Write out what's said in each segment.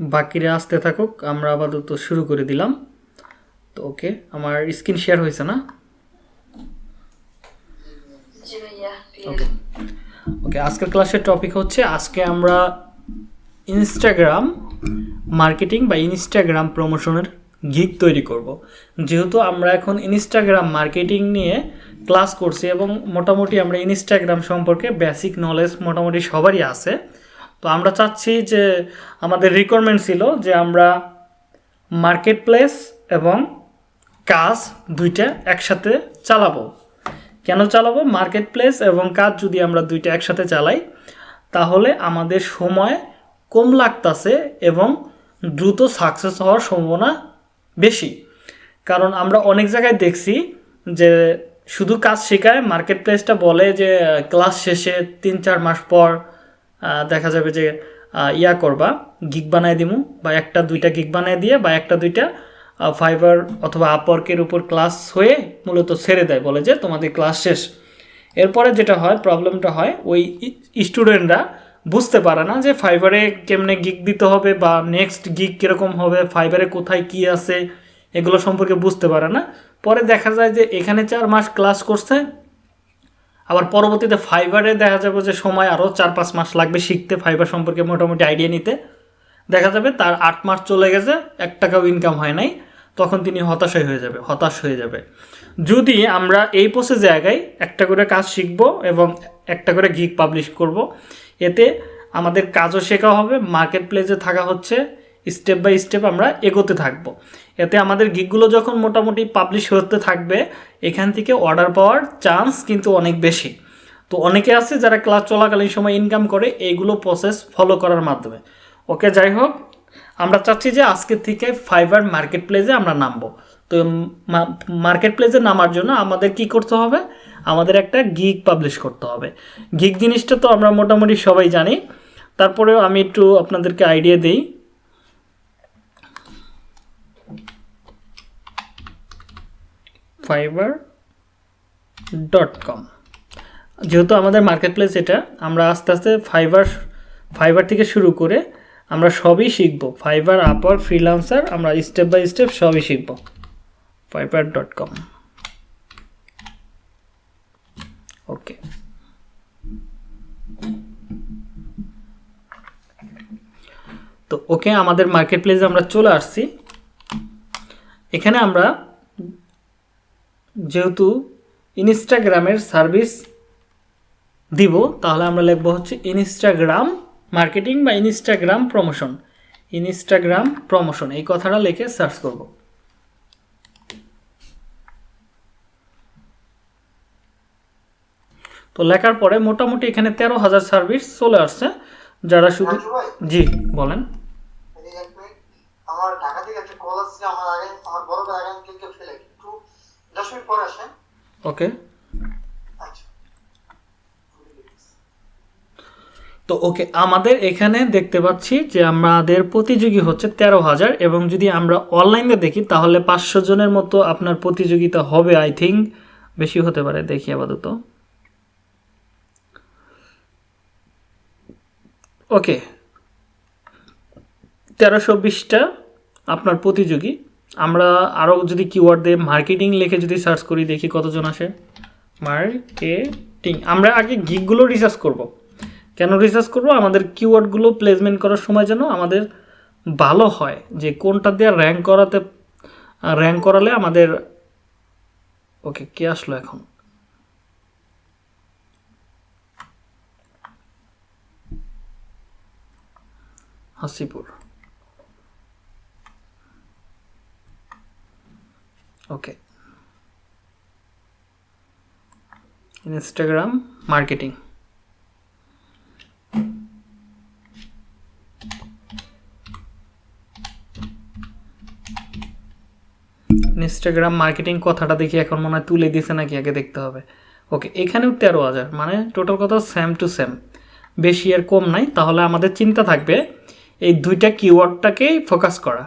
বাকিরা আসতে থাকুক আমরা আপাতত শুরু করে দিলাম। তো ওকে আমার স্ক্রিন শেয়ার হয়েছে না? ওকে। ওকে আজকের ক্লাসের টপিক হচ্ছে আজকে আমরা ইনস্টাগ্রাম মার্কেটিং বা ইনস্টাগ্রাম প্রমোশনের গিগ তৈরি করব। যেহেতু আমরা এখন ইনস্টাগ্রাম মার্কেটিং নিয়ে ক্লাস করছি এবং মোটামুটি আমরা ইনস্টাগ্রাম সম্পর্কে বেসিক নলেজ মোটামুটি সবারই আছে তো আমরা চাচ্ছি যে আমাদের রিকোয়ারমেন্ট ছিল যে আমরা মার্কেট প্লেস এবং কাজ দুইটা একসাথে চালাবো। কেন চালাবো? মার্কেট প্লেস এবং কাজ যদি আমরা দুইটা একসাথে চালাই, তাহলে আমাদের সময় কম লাগতাছে এবং দ্রুত সাকসেস হওয়ার সম্ভাবনা বেশি। কারণ আমরা অনেক জায়গায় দেখছি যে শুধু কাজ শেখায় মার্কেট প্লেসটা বলে যে ক্লাস শেষে তিন চার মাস পর দেখা যাবে যে ইয়া করবা গিগ বানায় দিমু, বা একটা দুইটা গিগ বানায় দিয়ে, বা একটা দুইটা ফাইবার অথবা আপওয়ার্কের উপর ক্লাস হয়ে মূলত ছেড়ে দেয়, বলে যে তোমাদের ক্লাস শেষ। এরপরে যেটা হয় প্রবলেমটা হয়, ওই স্টুডেন্টরা বুঝতে পারে না যে ফাইবারে কেমনে গিগ দিতে হবে, বা নেক্সট গিগ কীরকম হবে ফাইবারে কোথায় কি আছে, এগুলো সম্পর্কে বুঝতে পারে না। পরে দেখা যায় যে এখানে চার মাস ক্লাস করছে আবার পরবর্তীতে ফাইবারে দেখা যাবে যে সময় আরও চার পাঁচ মাস লাগবে শিখতে ফাইবার সম্পর্কে মোটামুটি আইডিয়া নিতে। দেখা যাবে তার আট মাস চলে গেছে, এক টাকাও ইনকাম হয় নাই, তখন তিনি হতাশাই হয়ে যাবে, হতাশ হয়ে যাবে। যদি আমরা এই পোসে জায়গায় একটা করে কাজ শিখব এবং একটা করে গিগ পাবলিশ করব, এতে আমাদের কাজও শেখা হবে মার্কেট প্লেসে থাকা হচ্ছে স্টেপ বাই স্টেপ আমরা এগোতে থাকব। এতে আমাদের গিগগুলো যখন মোটামুটি পাবলিশ হতে থাকবে, এখান থেকে অর্ডার পাওয়ার চান্স কিন্তু অনেক বেশি। তো অনেকে আছে যারা ক্লাস চলাকালীন সময় ইনকাম করে, এইগুলো প্রসেস ফলো করার মাধ্যমে। ওকে, যাই হোক, আমরা চাচ্ছি যে আজকের থেকে ফাইবার মার্কেট প্লেসে আমরা নামবো। তো মার্কেট প্লেসে নামার জন্য আমাদের কি করতে হবে? আমাদের একটা গিগ পাবলিশ করতে হবে। গিগ জিনিসটা তো আমরা মোটামুটি সবাই জানি। তারপরেও আমি একটু আপনাদেরকে আইডিয়া দিই। ডট কম যেহেতু আমাদের মার্কেট প্লেস এটা, আমরা আস্তে আস্তে ফাইবার ফাইবার থেকে শুরু করে আমরা সবই শিখব। ফাইবার আপওয়ার ফ্রিলান্সার আমরা স্টেপ বাই স্টেপ সবই শিখব। ফাইবার ডট কম ওকে তো ওকে আমাদের মার্কেট প্লেসে আমরা চলে আসছি। এখানে আমরা যেহেতু ইনস্টাগ্রামের সার্ভিস দিব তাহলে আমরা লিখব হচ্ছে ইনস্টাগ্রাম মার্কেটিং বা ইনস্টাগ্রাম প্রমোশন। ইনস্টাগ্রাম প্রমোশন এই কথাটা লিখে সার্চ করব। তো লেখার পরে মোটামুটি এখানে তেরো হাজার সার্ভিস চলে আসছে। যারা শুধু জি বলেন এদিকে এক মিনিট আমার ঢাকা থেকে একটা কল আসছে আমার আগে আমার বড় ভাই আগে কেউ কেউ ফেলে একটু দশ মিনিট পরে আসেন। ওকে। আচ্ছা। তো ওকে আমাদের এখানে দেখতে পাচ্ছি যে আমাদের প্রতিযোগী হচ্ছে তেরো হাজার এবং যদি আমরা অনলাইনে দেখি তাহলে পাঁচশো জনের মতো আপনার প্রতিযোগিতা হবে আই থিঙ্ক বেশি হতে পারে দেখি আপাতত। ওকে। তেরোশো বিশটা আপনার প্রতিযোগী। আমরা আরও যদি কিওয়ার্ড দিয়ে মার্কেটিং লিখে যদি সার্চ করি, দেখি কতজন আসে। মার্কেটিং আমরা আগে গিকগুলো রিসার্চ করব। কেন রিসার্চ করব? আমাদের কিওয়ার্ডগুলো প্লেসমেন্ট করার সময় যেন আমাদের ভালো হয়, যে কোনটা দিয়ে র্যাঙ্ক করাতে র্যাঙ্ক করালে আমাদের ওকে কে আসলো এখন? হাসিপুর। Okay Instagram marketing Instagram marketing কথাটা দেখি এখন মনে হয় তুলে দিছে নাকি আগে দেখতে হবে। ওকে এখানেও তেরো হাজার মানে টোটাল কথা সেম টু সেম বেশি আর কম নাই, তাহলে আমাদের চিন্তা থাকবে এই দুইটা কিওয়ার্ডটাকেই ফোকাস করা।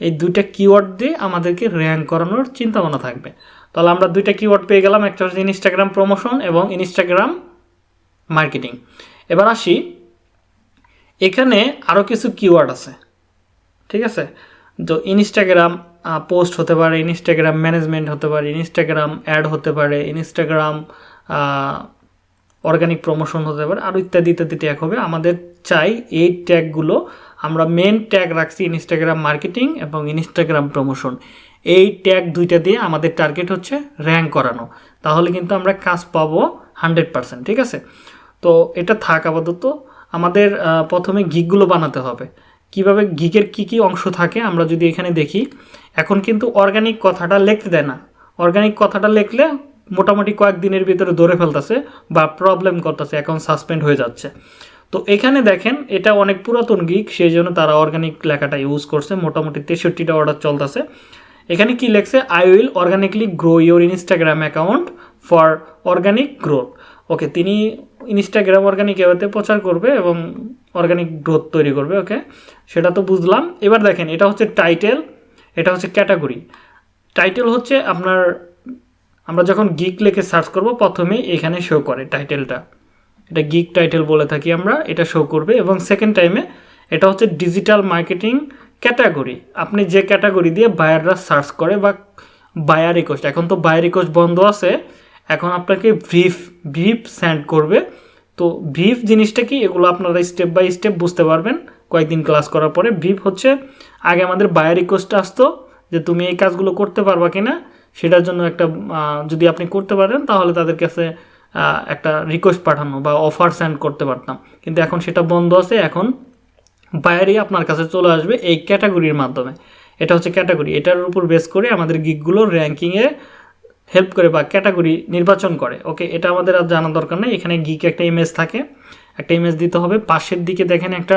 এই দুইটা কিওয়ার্ড দিয়ে আমাদেরকে র্যাঙ্ক করানোর চিন্তা ভাবনা থাকবে। তাহলে আমরা দুইটা কিওয়ার্ড পেয়ে গেলাম, একটা হচ্ছে ইনস্টাগ্রাম প্রমোশন এবং ইনস্টাগ্রাম মার্কেটিং এবার আসি, এখানে আরও কিছু কিওয়ার্ড আছে, ঠিক আছে? তো ইনস্টাগ্রাম পোস্ট হতে পারে ইনস্টাগ্রাম ম্যানেজমেন্ট হতে পারে ইনস্টাগ্রাম অ্যাড হতে পারে ইনস্টাগ্রাম অর্গানিক প্রমোশন হতে পারে আরও ইত্যাদি ইত্যাদি ট্যাগ হবে। আমাদের চাই এই ট্যাগগুলো আমরা মেন ট্যাগ রাখছি ইনস্টাগ্রাম মার্কেটিং এবং ইনস্টাগ্রাম প্রমোশন এই ট্যাগ দুইটা দিয়ে আমাদের টার্গেট হচ্ছে র্যাঙ্ক করানো। তাহলে কিন্তু আমরা কাজ পাবো হান্ড্রেড পার্সেন্ট ঠিক আছে? তো এটা থাক আপাতত। আমাদের প্রথমে গিকগুলো বানাতে হবে। কীভাবে গিকের কি কি অংশ থাকে আমরা যদি এখানে দেখি, এখন কিন্তু অর্গানিক কথাটা লিখতে দেয় না। অর্গানিক কথাটা লিখলে মোটামুটি কয়েকদিনের ভিতরে ধরে ফেলতেছে বা প্রবলেম করতেছে এখন সাসপেন্ড হয়ে যাচ্ছে। তো এখানে দেখেন, এটা অনেক পুরাতন গিক সেই জন্য তারা অর্গানিক লেখাটা ইউজ করছে। মোটামুটি তেষট্টিটা অর্ডার চলতেছে। এখানে কি লেখছে? I will organically grow your Instagram account for organic growth okay তিনি ইনস্টাগ্রাম অর্গানিক এভাবে প্রচার করবে এবং অর্গানিক গ্রোথ তৈরি করবে ওকে সেটা তো বুঝলাম। এবার দেখেন, এটা হচ্ছে টাইটেল এটা হচ্ছে ক্যাটাগরি টাইটেল হচ্ছে আপনার, আমরা যখন গিক লেখে সার্চ করব প্রথমে এখানে শো করে টাইটেলটা এটা গিক টাইটেল বলে থাকি আমরা, এটা শো করবে। এবং সেকেন্ড টাইমে এটা হচ্ছে ডিজিটাল মার্কেটিং ক্যাটাগরি আপনি যে ক্যাটাগরি দিয়ে বায়াররা সার্চ করে বা বায়ার রিকোয়েস্ট এখন তো বায়ার রিকোয়েস্ট বন্ধ আছে, এখন আপনাকে ব্রিফ ব্রিফ সেন্ড করবে। তো ব্রিফ জিনিসটা কি, এগুলো আপনারা স্টেপ বাই স্টেপ বুঝতে পারবেন। কয়েকদিন ক্লাস করার পরে ব্রিফ হচ্ছে, আগে আমাদের বায়ার রিকোয়েস্ট আসতো যে তুমি এই কাজগুলো করতে পারবা কিনা, সেটার জন্য একটা যদি আপনি করতে পারেন, তাহলে তাদের কাছে একটা রিকোয়েস্ট পাঠানো বা অফার সেন্ড করতে পারতাম। কিন্তু এখন সেটা বন্ধ আছে, এখন বায়ারই আপনার কাছে চলে আসবে এই ক্যাটাগরির মাধ্যমে। এটা হচ্ছে ক্যাটাগরি এটার উপর বেস করে আমাদের গিকগুলো র্যাঙ্কিংয়ে হেল্প করে বা ক্যাটাগরি নির্বাচন করে। ওকে এটা আমাদের আর জানার দরকার নেই। এখানে গিক একটা ইমেজ থাকে। একটা ইমেজ দিতে হবে। পাশের দিকে দেখেন একটা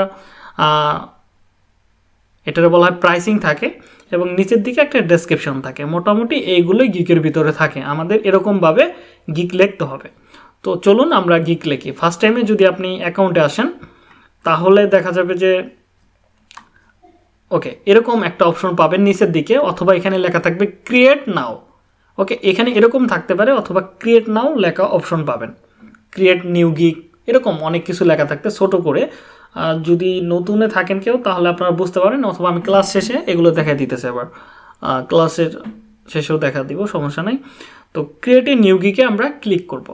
এটার বলা হয় প্রাইসিং থাকে। এবং নিচের দিকে একটা ডেসক্রিপশন থাকে। মোটামুটি এইগুলোই গিকের ভিতরে থাকে। আমাদের এরকমভাবে গিক লিখতে হবে। তো চলুন আমরা গিক লিখি। ফার্স্ট টাইমে যদি আপনি অ্যাকাউন্টে আসেন, তাহলে দেখা যাবে যে ওকে এরকম একটা অপশন পাবেন নিচের দিকে, অথবা এখানে লেখা থাকবে ক্রিয়েট নাও ওকে এখানে এরকম থাকতে পারে, অথবা ক্রিয়েট নাও লেখা অপশন পাবেন। ক্রিয়েট নিউ গিক এরকম অনেক কিছু লেখা থাকতে ছোট করে। যদি নতুনে থাকেন কেউ, তাহলে আপনারা বুঝতে পারেন, অথবা আমি ক্লাস শেষে এগুলো দেখা দিতেছে আবার। ক্লাসের শেষেও দেখা দিব, সমস্যা নেই। তো ক্রিয়েট এ নিউ গিকে আমরা ক্লিক করব।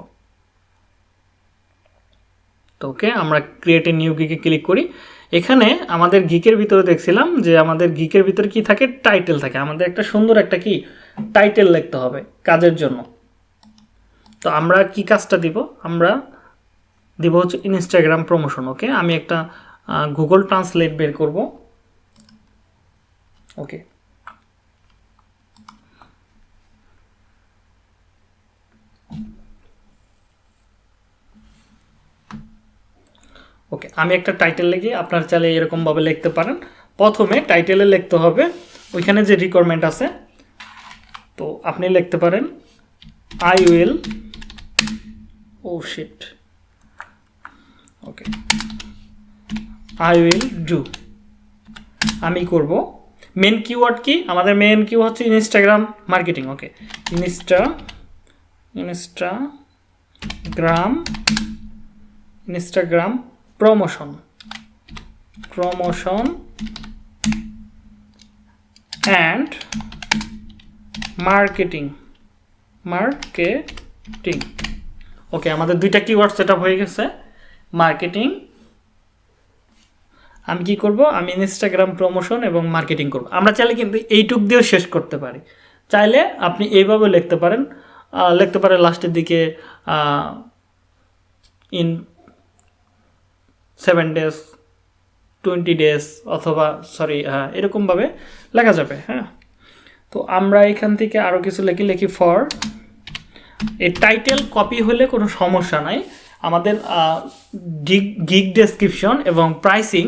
তো ওকে, আমরা ক্রিয়েট এ নিউ গিকে ক্লিক করি। এখানে আমাদের গিকের ভিতরে দেখছিলাম যে আমাদের গিকের ভিতরে কি থাকে? টাইটেল থাকে। আমাদের একটা সুন্দর একটা কি? টাইটেল লিখতে হবে কাজের জন্য। তো আমরা কি কাজটা দিব? আমরা দিব হচ্ছে ইনস্টাগ্রাম প্রমোশন ওকে আমি একটা গুগল ট্রান্সলেট বের করব। ওকে ওকে আমি একটা টাইটেল লিখি, আপনার চাইলে এরকমভাবে লিখতে পারেন। প্রথমে টাইটেলে লিখতে হবে, ওইখানে যে রিকোয়ারমেন্ট আছে, তো আপনি লিখতে পারেন আই উইল ও শিট ওকে আই উইল ডু আমি করব। মেন কিওয়ার্ড কি? আমাদের মেন কিউ হচ্ছে Instagram marketing okay insta Instagram Instagram promotion promotion and marketing marketing okay আমাদের দুইটা কিওয়ার্ড সেট হয়ে গেছে। মার্কেটিং আমি কি করব? আমি ইনস্টাগ্রাম প্রমোশন এবং মার্কেটিং করব। আমরা চাইলে কিন্তু এইটুক দিয়েও শেষ করতে পারি। চাইলে আপনি এইভাবে লিখতে পারেন। লিখতে পারেন লাস্টের দিকে in seven days twenty days অথবা সরি হ্যাঁ এরকমভাবে লেখা যাবে হ্যাঁ। তো আমরা এখান থেকে আরও কিছু লিখি লিখি ফর এই টাইটেল কপি হলে কোনো সমস্যা নাই। আমাদের গিগ ডেসক্রিপশন এবং প্রাইসিং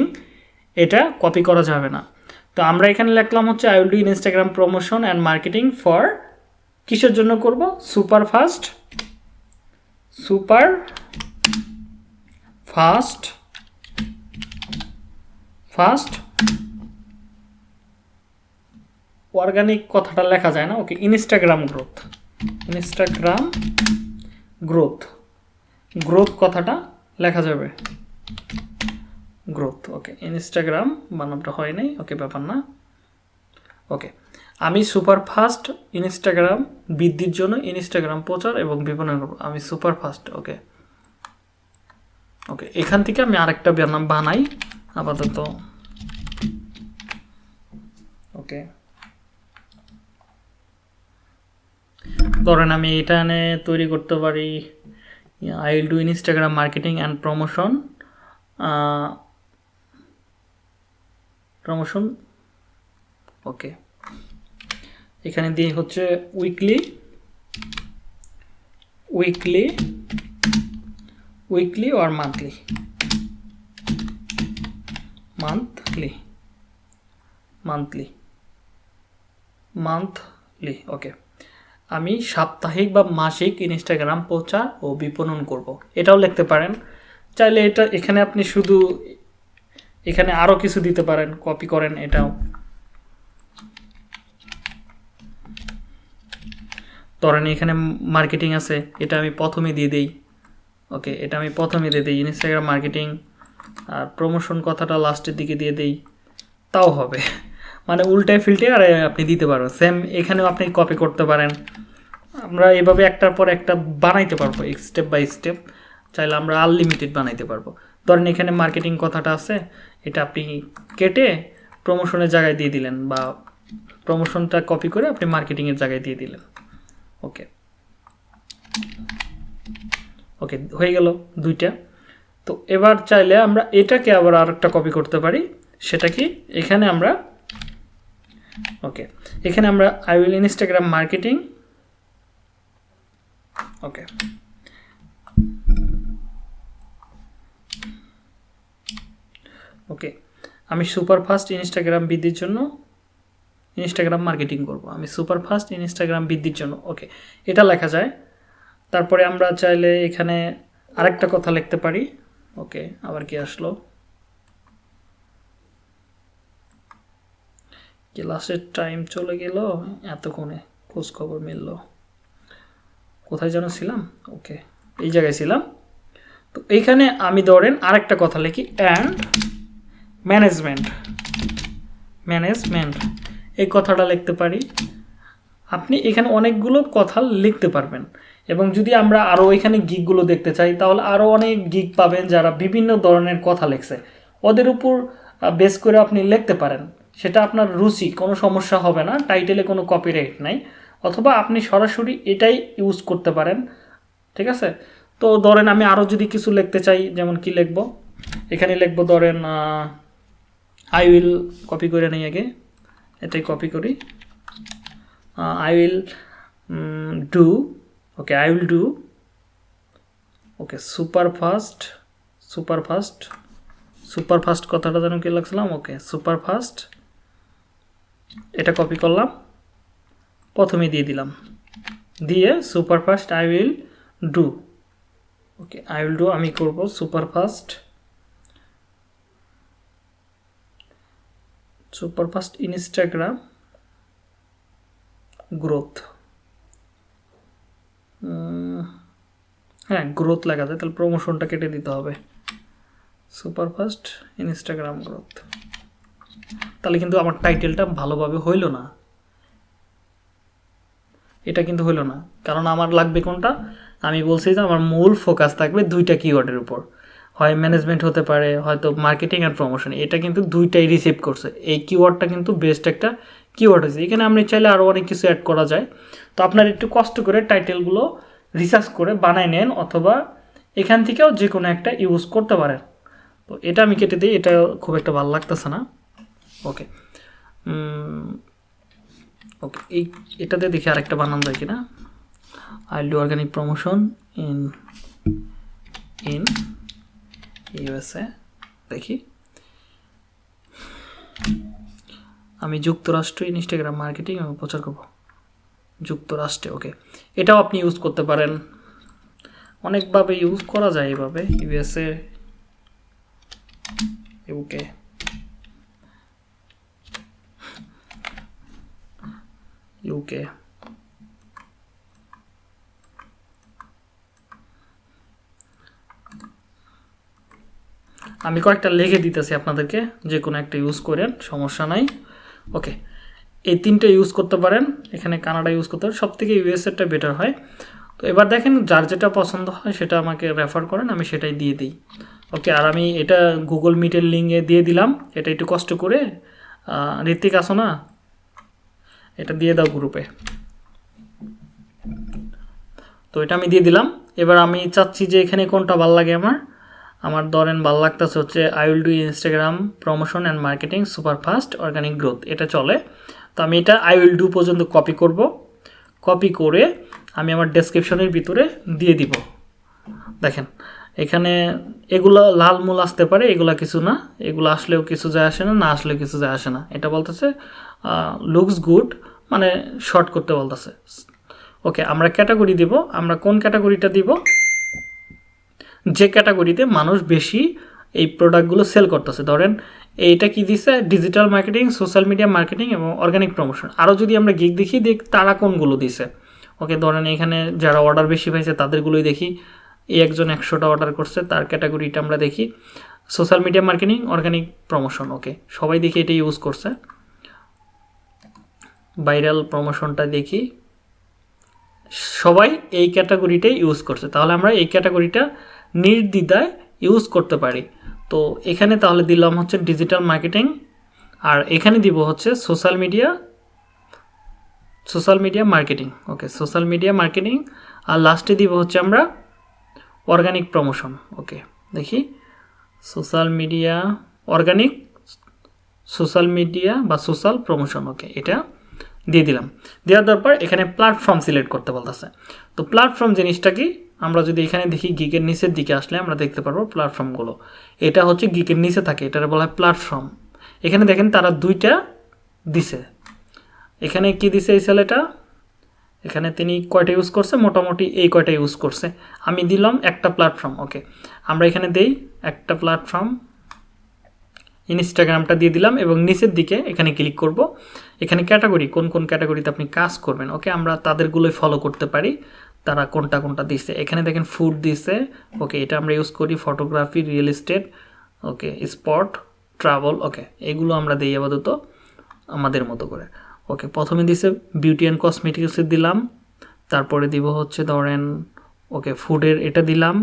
এটা কপি করা যাবে না। তো আমরা এখানে লিখলাম হচ্ছে I will do Instagram promotion and marketing for কিসের জন্য করব? Super fast super fast fast organic কথাটা লেখা যায় না। Okay Instagram growth Instagram growth growth কথাটা লেখা যাবে। Growth, okay. ইনস্টাগ্রাম বানানটা হয় নাই, ওকে, ব্যাপার না। ওকে। আমি সুপার ফাস্ট ইনস্টাগ্রাম, বৃদ্ধির জন্য ইনস্টাগ্রাম প্রচার এবং বিপণন আমি সুপার ফাস্ট ওকে। ওকে, এখান থেকে আমি আরেকটা নাম বানাই, আপাতত। ওকে। ধরেন আমি এটা তৈরি করতে পারি I will do Instagram marketing and promotion promotion okay এখানে দিয়ে হচ্ছে weekly weekly weekly or monthly monthly monthly monthly okay আমি সাপ্তাহিক বা মাসিক ইনস্টাগ্রাম প্রচার ও বিপণন করব। এটাও লিখতে পারেন। চাইলে এটা এখানে আপনি শুধু এখানে আরও কিছু দিতে পারেন কপি করেন এটাও। ধরেন এখানে মার্কেটিং আছে, এটা আমি প্রথমে দিয়ে দিই। ওকে এটা আমি প্রথমে দিয়ে দিই। ইনস্টাগ্রাম মার্কেটিং আর প্রমোশন কথাটা লাস্টের দিকে দিয়ে দিই। তাও হবে। মানে উল্টায় ফিল্টে আর আপনি দিতে পারবেন। সেম এখানেও আপনি কপি করতে পারেন। আমরা এভাবে একটার পর একটা বানাইতে পারব স্টেপ বাই স্টেপ চাইলে আমরা আনলিমিটেড বানাইতে পারব। ধরেন এখানে মার্কেটিং কথাটা আছে, এটা আপনি কেটে প্রমোশনের জায়গায় দিয়ে দিলেন বা প্রমোশনটা কপি করে আপনি মার্কেটিংয়ের জায়গায় দিয়ে দিলেন। ওকে ওকে হয়ে গেল দুইটা। তো এবার চাইলে আমরা এটাকে আবার আরেকটা কপি করতে পারি। সেটা কি? এখানে আমরা ওকে এখানে আমরা I will Instagram marketing okay okay আমি সুপার ফাস্ট ইনস্টাগ্রাম বৃদ্ধির জন্য ইনস্টাগ্রাম মার্কেটিং করব। আমি সুপার ফাস্ট ইনস্টাগ্রাম বৃদ্ধির জন্য। ওকে এটা লেখা যায়। তারপরে আমরা চাইলে এখানে আরেকটা কথা লিখতে পারি। ওকে আবার কি আসলো? ক্লাসের টাইম চলে গেল, এতক্ষণে খোঁজ খবর মিলল। কোথায় যেন ছিলাম? ওকে এই জায়গায় ছিলাম। তো এইখানে আমি ধরেন আরেকটা কথা লিখি অ্যান্ড ম্যানেজমেন্ট ম্যানেজমেন্ট এই কথাটা লিখতে পারি। আপনি এখানে অনেকগুলো কথা লিখতে পারবেন, এবং যদি আমরা আরও এখানে গিকগুলো দেখতে চাই, তাহলে আরও অনেক গিক পাবেন যারা বিভিন্ন ধরনের কথা লিখছে। ওদের উপর বেস করে আপনি লিখতে পারেন। সেটা আপনার রুচি, কোনো সমস্যা হবে না টাইটেলে কোনো কপিরাইট নাই, অথবা আপনি সরাসরি এটাই ইউজ করতে পারেন, ঠিক আছে? তো ধরেন আমি আরও যদি কিছু লিখতে চাই, যেমন কি লিখব? এখানে লিখব ধরেন আই উইল কপি করে নেই আগে, এটাই কপি করি। I will do okay I will do okay super fast super fast super fast কথাটা যেন কি লাগছিলাম? ওকে সুপার ফাস্ট এটা কপি করলাম। প্রথমে দিয়ে দিলাম। দিয়ে super fast I will do okay I will do আমি করব super fast super fast Instagram growth হ্যাঁ গ্রোথ যায় তাহলে প্রমোশনটা কেটে দিতে হবে। সুপার ফাস্ট ইনস্টাগ্রাম গ্রোথ তাহলে কিন্তু আমার টাইটেলটা ভালোভাবে হইল না। এটা কিন্তু হইল না। কারণ আমার লাগবে কোনটা? আমি বলছি যে আমার মূল ফোকাস থাকবে দুইটা কিওয়ার্ডের উপর। হয় ম্যানেজমেন্ট হতে পারে, হয়তো মার্কেটিং অ্যান্ড প্রমোশন এটা কিন্তু দুইটাই রিসিভ করছে। এই কিওয়ার্ডটা কিন্তু বেস্ট একটা কিওয়ার্ড হয়েছে। এখানে আপনি চাইলে আরও অনেক কিছু অ্যাড করা যায়। তো আপনার একটু কষ্ট করে টাইটেলগুলো রিসার্চ করে বানায় নেন অথবা এখান থেকেও যে কোনো একটা ইউজ করতে পারেন। তো এটা আমি কেটে দিই, এটা খুব একটা ভালো লাগতেছে না। ওকে ওকে এই, এটাতে দেখি আরেকটা বানান যায় কিনা। I do organic promotion in in USA দেখি। আমি যুক্তরাষ্ট্র ইনস্টাগ্রাম মার্কেটিং এবং প্রচার করব। যুক্তরাষ্ট্রে ওকে এটাও আপনি ইউজ করতে পারেন। অনেকভাবে ইউজ করা যায় এভাবে ইউএসএ ইউকে ইউকে। আমি কয়েকটা লেগে দিতেছি আপনাদেরকে, যে কোনো একটা ইউজ করেন, সমস্যা নাই। ওকে এই তিনটে ইউজ করতে পারেন, এখানে কানাডা ইউজ করতে পারেন সব থেকে ইউএসএরটা বেটার হয়। তো এবার দেখেন, যার যেটা পছন্দ হয়, সেটা আমাকে রেফার করেন, আমি সেটাই দিয়ে দিই। ওকে আর আমি এটা গুগল মিটের লিঙ্কে দিয়ে দিলাম, এটা একটু কষ্ট করে। ঋত্বিক, আসো না। এটা দিয়ে দাও গ্রুপে তো এটা আমি দিয়ে দিলাম। এবার আমি চাচ্ছি যে এখানে কোনটা ভালো লাগে আমার। আমার ধরেন ভালো লাগতেছে হচ্ছে I will do Instagram promotion and marketing super fast organic growth এটা চলে। তো আমি এটা আই উইল ডু পর্যন্ত কপি করব। কপি করে আমি আমার ডেসক্রিপশনের ভিতরে দিয়ে দিব। দেখেন, এখানে এগুলো লাল মূল আসতে পারে, এগুলা কিছু না। এগুলো আসলেও কিছু যায় আসে না না আসলেও কিছু যায় আসে না। এটা বলতেছে লুকস গুড মানে শর্ট করতে বলতেছে। ওকে আমরা ক্যাটাগরি দিব, আমরা কোন ক্যাটাগরিটা দিব? যে ক্যাটাগরিতে মানুষ বেশি এই প্রোডাক্টগুলো সেল করতেছে। ধরেন, এইটা কি দিছে? Digital marketing social media marketing এবং অর্গানিক প্রমোশন আরও যদি আমরা গিক দেখি, দেখ তারা কোনগুলো দিছে? ওকে ধরেন এখানে যারা অর্ডার বেশি পাইছে, তাদেরগুলোই দেখি। এই একজন একশোটা অর্ডার করছে, তার ক্যাটাগরিটা আমরা দেখি। Social media marketing organic promotion okay সবাই দেখি এটা ইউজ করছে। ভাইরাল প্রমোশনটা দেখি। সবাই এই ক্যাটাগরিটাই ইউজ করছে। তাহলে আমরা এই ক্যাটাগরিটা নির্দ্বিধায় ইউজ করতে পারি। তো এখানে তাহলে দিলাম হচ্ছে ডিজিটাল মার্কেটিং আর এখানে দিব হচ্ছে social media social media marketing okay social media marketing আর লাস্টে দিব হচ্ছে আমরা অর্গানিক প্রমোশন ওকে দেখি। Social media organic social media বা সোশ্যাল প্রমোশন ওকে এটা দিয়ে দিলাম। দেওয়ার দরকার এখানে প্ল্যাটফর্ম সিলেক্ট করতে বলতেছে। তো প্ল্যাটফর্ম জিনিসটা কি? আমরা যদি এখানে দেখি গিকের নিচের দিকে আসলে আমরা দেখতে পারব প্ল্যাটফর্মগুলো এটা হচ্ছে গিকের নিচে থাকে, এটার বলা হয় প্ল্যাটফর্ম এখানে দেখেন তারা দুইটা দিছে। এখানে কি দিছে এই ছেলেটা এখানে তিনি কয়টা ইউজ করছে? মোটামুটি এই কয়টা ইউজ করছে। আমি দিলাম একটা প্ল্যাটফর্ম ওকে আমরা এখানে দেই একটা প্ল্যাটফর্ম ইনস্টাগ্রামটা দিয়ে দিলাম এবং নিচের দিকে এখানে ক্লিক করব। এখানে ক্যাটাগরি কোন কোন ক্যাটাগরিতে আপনি কাজ করবেন ওকে আমরা তাদেরগুলোই ফলো করতে পারি, তারা কোনটা কোনটা দিচ্ছে এখানে দেখেন ফুড দিচ্ছে ওকে এটা আমরা ইউজ করি photography real estate okay spot travel okay এগুলো আমরা দিই আপাতত আমাদের মতো করে ওকে প্রথমে দিছে বিউটি অ্যান্ড কসমেটিক্সের দিলাম, তারপরে দিব হচ্ছে ধরেন ওকে ফুডের এটা দিলাম,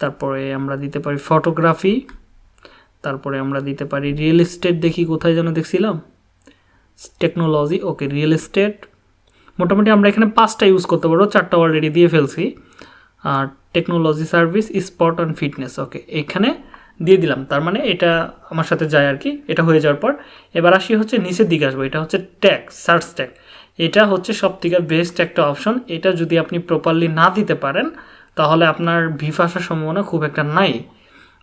তারপরে আমরা দিতে পারি ফটোগ্রাফি তারপরে আমরা দিতে পারি রিয়েল এস্টেট দেখি কোথায় যেন দেখছিলাম? টেকনোলজি ওকে রিয়েল এস্টেট মোটামুটি আমরা এখানে পাঁচটা ইউজ করতে পারব, চারটা অলরেডি দিয়ে ফেলছি। আর technology service spot and fitness okay এখানে দিয়ে দিলাম। তার মানে এটা আমার সাথে যায় আর কি, এটা হয়ে যাওয়ার পর। এবার আসি হচ্ছে নিচের দিকে আসব, এটা হচ্ছে ট্যাগ সার্চ ট্যাগ এটা হচ্ছে সব থেকে বেস্ট একটা অপশন এটা যদি আপনি প্রপারলি না দিতে পারেন, তাহলে আপনার ভিফ আসার সম্ভাবনা খুব একটা নাই।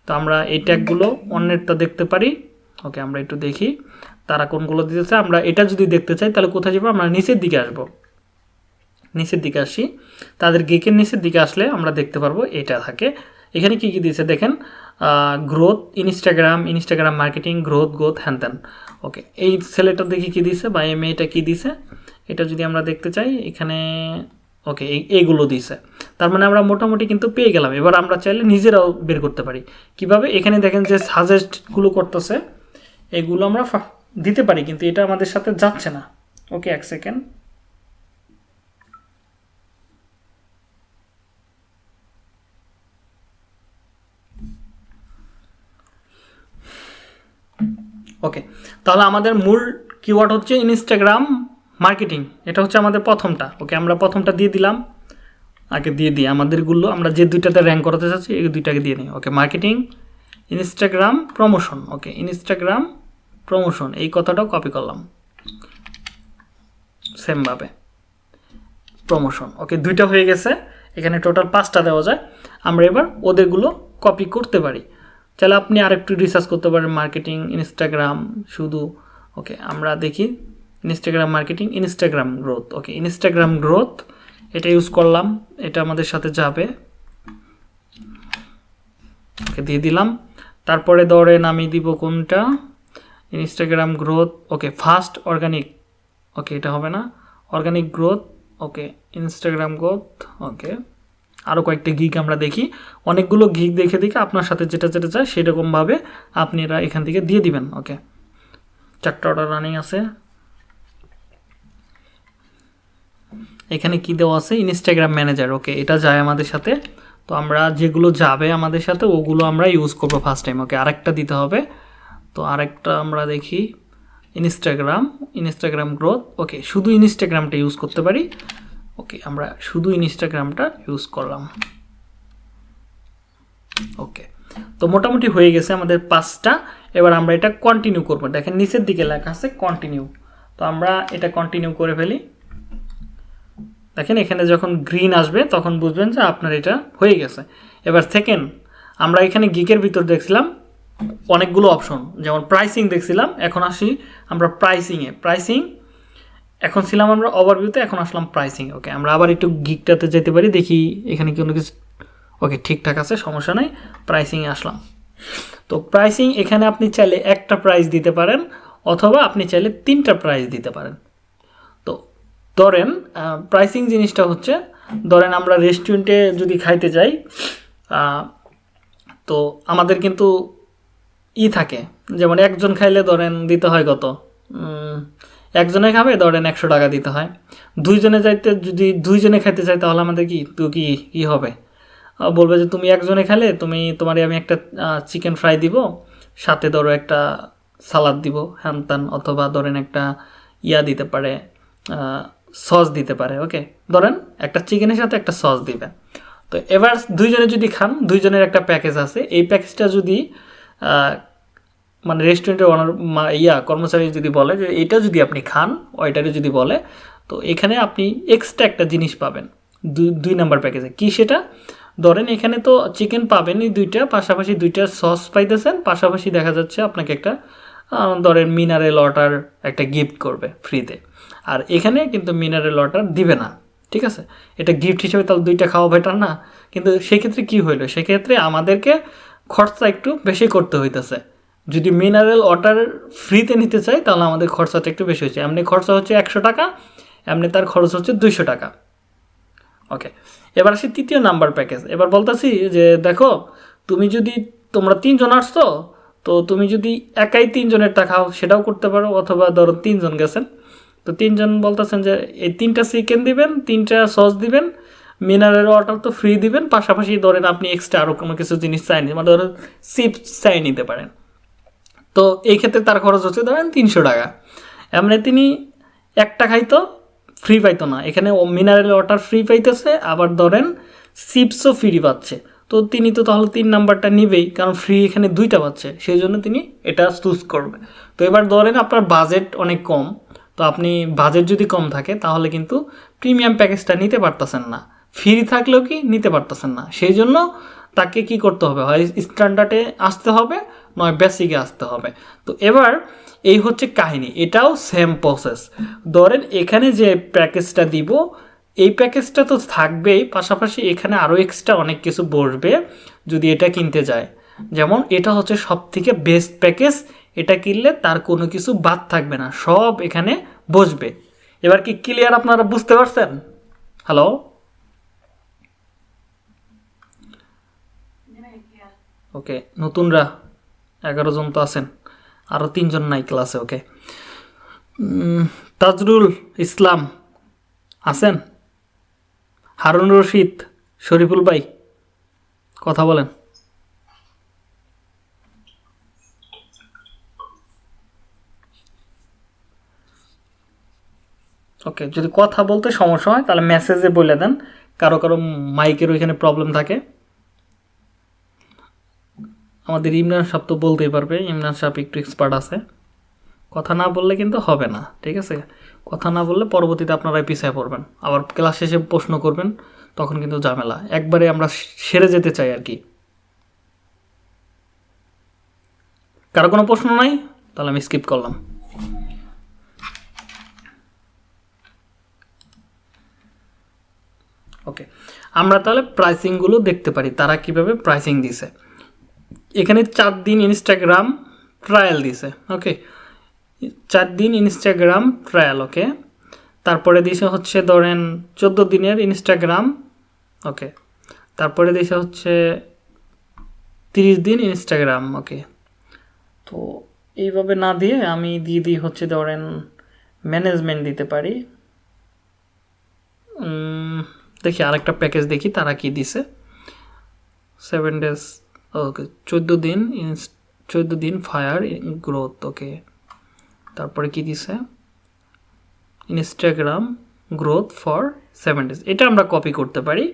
তো আমরা এই ট্যাগগুলো অন্যেরটা দেখতে পারি। ওকে আমরা একটু দেখি। তারা কোনগুলো দিতেছে? আমরা এটা যদি দেখতে চাই, তাহলে কোথায় যাব? আমরা নিচের দিকে আসব। নিচের দিকে আসি। তাদের গেকের নিচের দিকে আসলে আমরা দেখতে পারব, এটা থাকে। এখানে কি কি দিয়েছে দেখেন? Growth Instagram Instagram marketing growth growth হ্যান ওকে এই ছেলেটা দেখি কি দিছে বা এই মেয়েটা কি দিছে এটা যদি আমরা দেখতে চাই, এখানে ওকে এইগুলো দিছে। তার মানে আমরা মোটামুটি কিন্তু পেয়ে গেলাম। এবার আমরা চাইলে নিজেরাও বের করতে পারি। কীভাবে? এখানে দেখেন যে সাজেস্টগুলো করতেছে, এগুলো আমরা দিতে পারি, কিন্তু এটা আমাদের সাথে যাচ্ছে না। ওকে এক সেকেন্ড ওকে তাহলে আমাদের মূল কিওয়ার্ড হচ্ছে ইনস্টাগ্রাম মার্কেটিং, এটা হচ্ছে আমাদের প্রথমটা। ওকে, আমরা প্রথমটা দিয়ে দিলাম। আগে দিয়ে দিই। আমাদেরগুলো আমরা যে দুইটাতে র্যাঙ্ক করাতে চাচ্ছি, এই দুইটাকে দিয়ে নিই okay, marketing Instagram promotion okay Instagram promotion এই কথাটাও কপি করলাম। সেমভাবে প্রমোশন ওকে, দুইটা হয়ে গেছে। এখানে টোটাল পাঁচটা দেওয়া যায়। আমরা এবার ওদেরগুলো কপি করতে পারি। তাহলে আপনি আরেকটু রিসার্চ করতে পারেন। মার্কেটিং ইনস্টাগ্রাম শুধু। ওকে, আমরা দেখি। Instagram marketing Instagram growth okay Instagram growth এটা ইউজ করলাম, এটা আমাদের সাথে যাবে। ওকে, দিয়ে দিলাম। তারপরে ধরেন আমি দিব কোনটা? Instagram growth okay fast organic okay এটা হবে না। Organic growth okay Instagram growth okay আরও কয়েকটা গিক আমরা দেখি। অনেকগুলো গিক দেখে দেখে আপনার সাথে যেটা যেটা চায় সেরকমভাবে আপনারা এখান থেকে দিয়ে দিবেন ওকে চারটা অর্ডার রানিং আছে। এখানে কি দেওয়া আছে? ইনস্টাগ্রাম ম্যানেজার ওকে এটা যায় আমাদের সাথে। তো আমরা যেগুলো যাবে আমাদের সাথে, ওগুলো আমরা ইউজ করব ফার্স্ট টাইম ওকে আরেকটা দিতে হবে। তো আরেকটা আমরা দেখি ইনস্টাগ্রাম ইনস্টাগ্রাম গ্রোথ ওকে শুধু ইনস্টাগ্রামটা ইউজ করতে পারি। ওকে আমরা শুধু ইনস্টাগ্রামটা ইউজ করলাম। ওকে তো মোটামুটি হয়ে গেছে আমাদের পাঁচটা। এবার আমরা এটা কন্টিনিউ করব। দেখেন, নিচের দিকে লেখা আছে কন্টিনিউ তো আমরা এটা কন্টিনিউ করে ফেলি। দেখেন এখানে যখন গ্রিন আসবে, তখন বুঝবেন যে আপনার এটা হয়ে গেছে। এবার সেকেন্ড আমরা এখানে গিকের ভিতর দেখছিলাম অনেকগুলো অপশন যেমন প্রাইসিং দেখছিলাম, এখন আসি আমরা প্রাইসিংয়ে প্রাইসিং এখন ছিলাম আমরা ওভারভিউতে এখন আসলাম প্রাইসিং ওকে আমরা আবার একটু গিকটাতে যেতে পারি, দেখি এখানে কোনো কিছু ওকে ঠিকঠাক আছে, সমস্যা নেই প্রাইসিংয়ে আসলাম। তো প্রাইসিং এখানে আপনি চাইলে একটা প্রাইস দিতে পারেন, অথবা আপনি চাইলে তিনটা প্রাইস দিতে পারেন। ধরেন প্রাইসিং জিনিসটা হচ্ছে, ধরেন আমরা রেস্টুরেন্টে যদি খাইতে যাই তো আমাদের কিন্তু ই থাকে, যেমন একজন খাইলে ধরেন দিতে হয় কত? একজনে খাবে, ধরেন একশো টাকা দিতে হয়। দুইজনে যাইতে, যদি দুইজনে খাইতে চাই তাহলে আমাদের কি, তো কি কি হবে? বলবে যে তুমি একজনে খেলে তুমি তোমার আমি একটা চিকেন ফ্রাই দিব, সাথে ধরো একটা সালাদ দিব, হ্যান ত্যান, অথবা ধরেন একটা ইয়া দিতে পারে সস দিতে পারে ওকে ধরেন একটা চিকেনের সাথে একটা সস দিবে। তো এবার দুইজনে যদি খান, দুইজনের একটা প্যাকেজ আছে, এই প্যাকেজটা যদি মানে রেস্টুরেন্টের ওনার ইয়া, কর্মচারী যদি বলে যে, এটা যদি আপনি খান, ওইটারে যদি বলে, তো এখানে আপনি এক্সট্রা একটা জিনিস পাবেন, দুই দুই নাম্বার প্যাকেজে কি সেটা? ধরেন এখানে তো চিকেন পাবেনই দুইটা, পাশাপাশি দুইটা সস পাইতেছেন, পাশাপাশি দেখা যাচ্ছে আপনাকে একটা ধরেন মিনারেল ওয়াটার একটা গিফট করবে ফ্রিতে আর এখানে কিন্তু মিনারেল ওয়াটার দিবে না, ঠিক আছে? এটা গিফট হিসেবে তাহলে দুইটা খাওয়া বেটার না? কিন্তু সেক্ষেত্রে কি হইল? সেক্ষেত্রে আমাদেরকে খরচা একটু বেশি করতে হইতেছে। যদি মিনারেল ওয়াটার ফ্রিতে নিতে চাই, তাহলে আমাদের খরচাটা একটু বেশি হচ্ছে এমনি খরচা হচ্ছে একশো টাকা, এমনি তার খরচ হচ্ছে দুইশো টাকা। ওকে এবার আসি তৃতীয় নাম্বার প্যাকেজ এবার বলতেছি যে, দেখো, তুমি যদি তোমরা তিনজন আসছো, তো তুমি যদি একাই তিনজনেরটা খাও, সেটাও করতে পারো, অথবা ধরো তিনজন গেছেন তো তিনজন বলতেছেন যে, এই তিনটা চিকেন দিবেন, তিনটা সস দিবেন মিনারেল ওয়াটার তো ফ্রি দিবেন, পাশাপাশি ধরেন আপনি এক্সট্রা আরও কোনো কিছু জিনিস চাই নি মানে ধরেন চিপস চাই নিতে পারেন। তো এই ক্ষেত্রে তার খরচ হচ্ছে ধরেন তিনশো টাকা। এমনি তিনি একটা খাইতো ফ্রি পাইতো না। এখানে মিনারেল ওয়াটার ফ্রি পাইতেছে, আবার ধরেন চিপসও ফ্রি পাচ্ছে। তো তিনি তো তাহলে তিন নাম্বারটা নিবেই, কারণ ফ্রি এখানে দুইটা পাচ্ছে, সেই জন্য তিনি এটা চুজ করবে তো এবার ধরেন আপনার বাজেট অনেক কম তো আপনি বাজেট যদি কম থাকে, তাহলে কিন্তু প্রিমিয়াম প্যাকেজটা নিতে পারতেছেন না। ফ্রি থাকলেও কি নিতে পারতেছেন না। সেই জন্য তাকে কি করতে হবে? হয় স্ট্যান্ডার্ডে আসতে হবে, নয় বেসিকে আসতে হবে। তো এবার এই হচ্ছে কাহিনী। এটাও সেম প্রসেস ধরেন এখানে যে প্যাকেজটা দিব, এই প্যাকেজটা তো থাকবেই, পাশাপাশি এখানে আরও এক্সট্রা অনেক কিছু বসবে যদি এটা কিনতে যায়। যেমন এটা হচ্ছে সব থেকে বেস্ট প্যাকেজ এটা কিনলে তার কোনো কিছু বাদ থাকবে না, সব এখানে বসবে। এবার কি ক্লিয়ার আপনারা বুঝতে পারছেন? হ্যালো ওকে নতুনরা এগারো জন তো আছেন আরও তিনজন নাই ক্লাসে ওকে তাজরুল ইসলাম আছেন? হারুন রশিদ, শরীফুল ভাই, কথা বলেন। ওকে যদি কথা বলতে সমস্যা হয়, তাহলে মেসেজে বলে দেন। কারও কারও মাইকের ওইখানে প্রবলেম থাকে। আমাদের ইমরান সাহেব তো বলতেই পারবে, ইমরান সাহেব একটু এক্সপার্ট আছে। কথা না বললে কিন্তু হবে না, ঠিক আছে? কথা না বললে পরবর্তীতে আপনারাই পিছিয়ে পড়বেন। আবার ক্লাস শেষে প্রশ্ন করবেন, তখন কিন্তু ঝামেলা। একবারে আমরা সেরে যেতে চাই আর কি। কারও কোনো প্রশ্ন নাই? তাহলে আমি স্কিপ করলাম। ওকে আমরা তাহলে প্রাইসিংগুলো দেখতে পারি, তারা কীভাবে প্রাইসিং দিছে। এখানে চার দিন ইনস্টাগ্রাম ট্রায়াল দিছে ওকে চার দিন ইনস্টাগ্রাম ট্রায়াল ওকে তারপরে দিছে হচ্ছে ধরেন চোদ্দ দিনের ইনস্টাগ্রাম ওকে তারপরে দিছে হচ্ছে তিরিশ দিন ইনস্টাগ্রাম ওকে তো এইভাবে না দিয়ে আমি দিয়ে দিই হচ্ছে ধরেন ম্যানেজমেন্ট দিতে পারি। দেখি আরেকটা প্যাকেজ দেখি, তারা কি দিছে? সেভেন ডেজ ওকে চোদ্দ দিন চোদ্দ দিন ফায়ার গ্রোথ ওকে তারপরে কি দিছে? Instagram growth for seven days এটা আমরা কপি করতে পারি।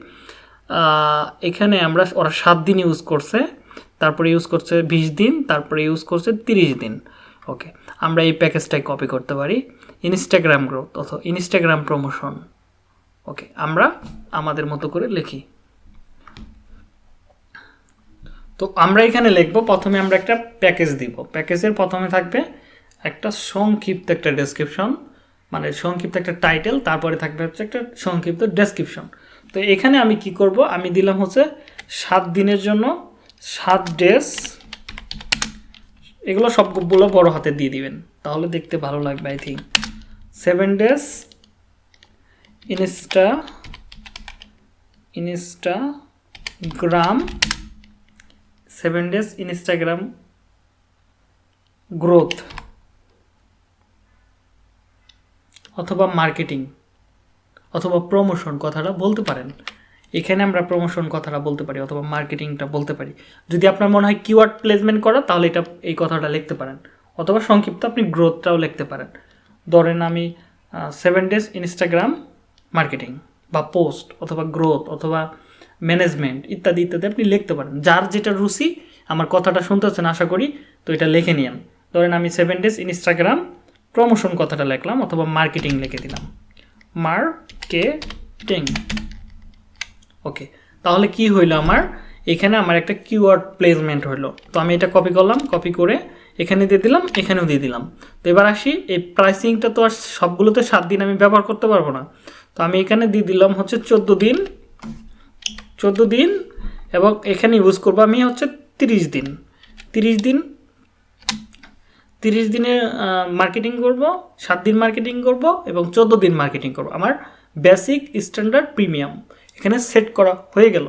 এখানে আমরা ওরা সাত দিন ইউজ করছে, তারপরে ইউজ করছে বিশ দিন, তারপরে ইউজ করছে তিরিশ দিন ওকে আমরা এই প্যাকেজটাই কপি করতে পারি। ইনস্টাগ্রাম গ্রোথ অথবা ইনস্টাগ্রাম প্রমোশন ওকে, আমরা আমাদের মতো করে লিখি। তো আমরা এখানে লিখব, প্রথমে আমরা একটা প্যাকেজ দিব। প্যাকেজের প্রথমে থাকবে একটা সংক্ষিপ্ত একটা ডেসক্রিপশন মানে সংক্ষিপ্ত একটা টাইটেল তারপরে থাকবে হচ্ছে একটা সংক্ষিপ্ত ডেসক্রিপশন তো এখানে আমি কি করব? আমি দিলাম হচ্ছে সাত দিনের জন্য, সাত ডেজ এগুলো সবগুলো বড় হাতে দিয়ে দিবেন। তাহলে দেখতে ভালো লাগবে I think seven days insta Instagram seven days Instagram growth অথবা মার্কেটিং অথবা প্রমোশন কথাটা বলতে পারেন। এখানে আমরা প্রমোশন কথাটা বলতে পারি, অথবা মার্কেটিংটা বলতে পারি। যদি আপনার মনে হয় কিওয়ার্ড প্লেসমেন্ট করা, তাহলে এটা, এই কথাটা লিখতে পারেন। অথবা সংক্ষিপ্ত আপনি গ্রোথটাও লিখতে পারেন। ধরেন আমি সেভেন ডেজ ইনস্টাগ্রাম মার্কেটিং বা পোস্ট অথবা গ্রোথ অথবা ম্যানেজমেন্ট ইত্যাদি ইত্যাদি আপনি লিখতে পারেন। যার যেটা রুচি, আমার কথাটা শুনতেছেন আশা করি, তো এটা লিখে নিন ধরেন আমি সেভেন ডেজ ইনস্টাগ্রাম প্রমোশন কথাটা লিখলাম অথবা মার্কেটিং লিখে দিলাম। মার্কেটিং ওকে তাহলে কি হইল আমার? এখানে আমার একটা কিওয়ার্ড প্লেসমেন্ট হইল। তো আমি এটা কপি করলাম কপি করে এখানে দিয়ে দিলাম, এখানেও দিয়ে দিলাম। তো এবার আসি, এই প্রাইসিংটা তো আর সবগুলোতে সাত দিন আমি ব্যবহার করতে পারব না। তো আমি এখানে দিয়ে দিলাম হচ্ছে চোদ্দ দিন চোদ্দ দিন এবং এখানে ইউজ করব আমি হচ্ছে তিরিশ দিন। তিরিশ দিন, তিরিশ দিনের মার্কেটিং করব, সাত দিন মার্কেটিং করব এবং চোদ্দ দিন মার্কেটিং করব। আমার বেসিক স্ট্যান্ডার্ড প্রিমিয়াম এখানে সেট করা হয়ে গেল।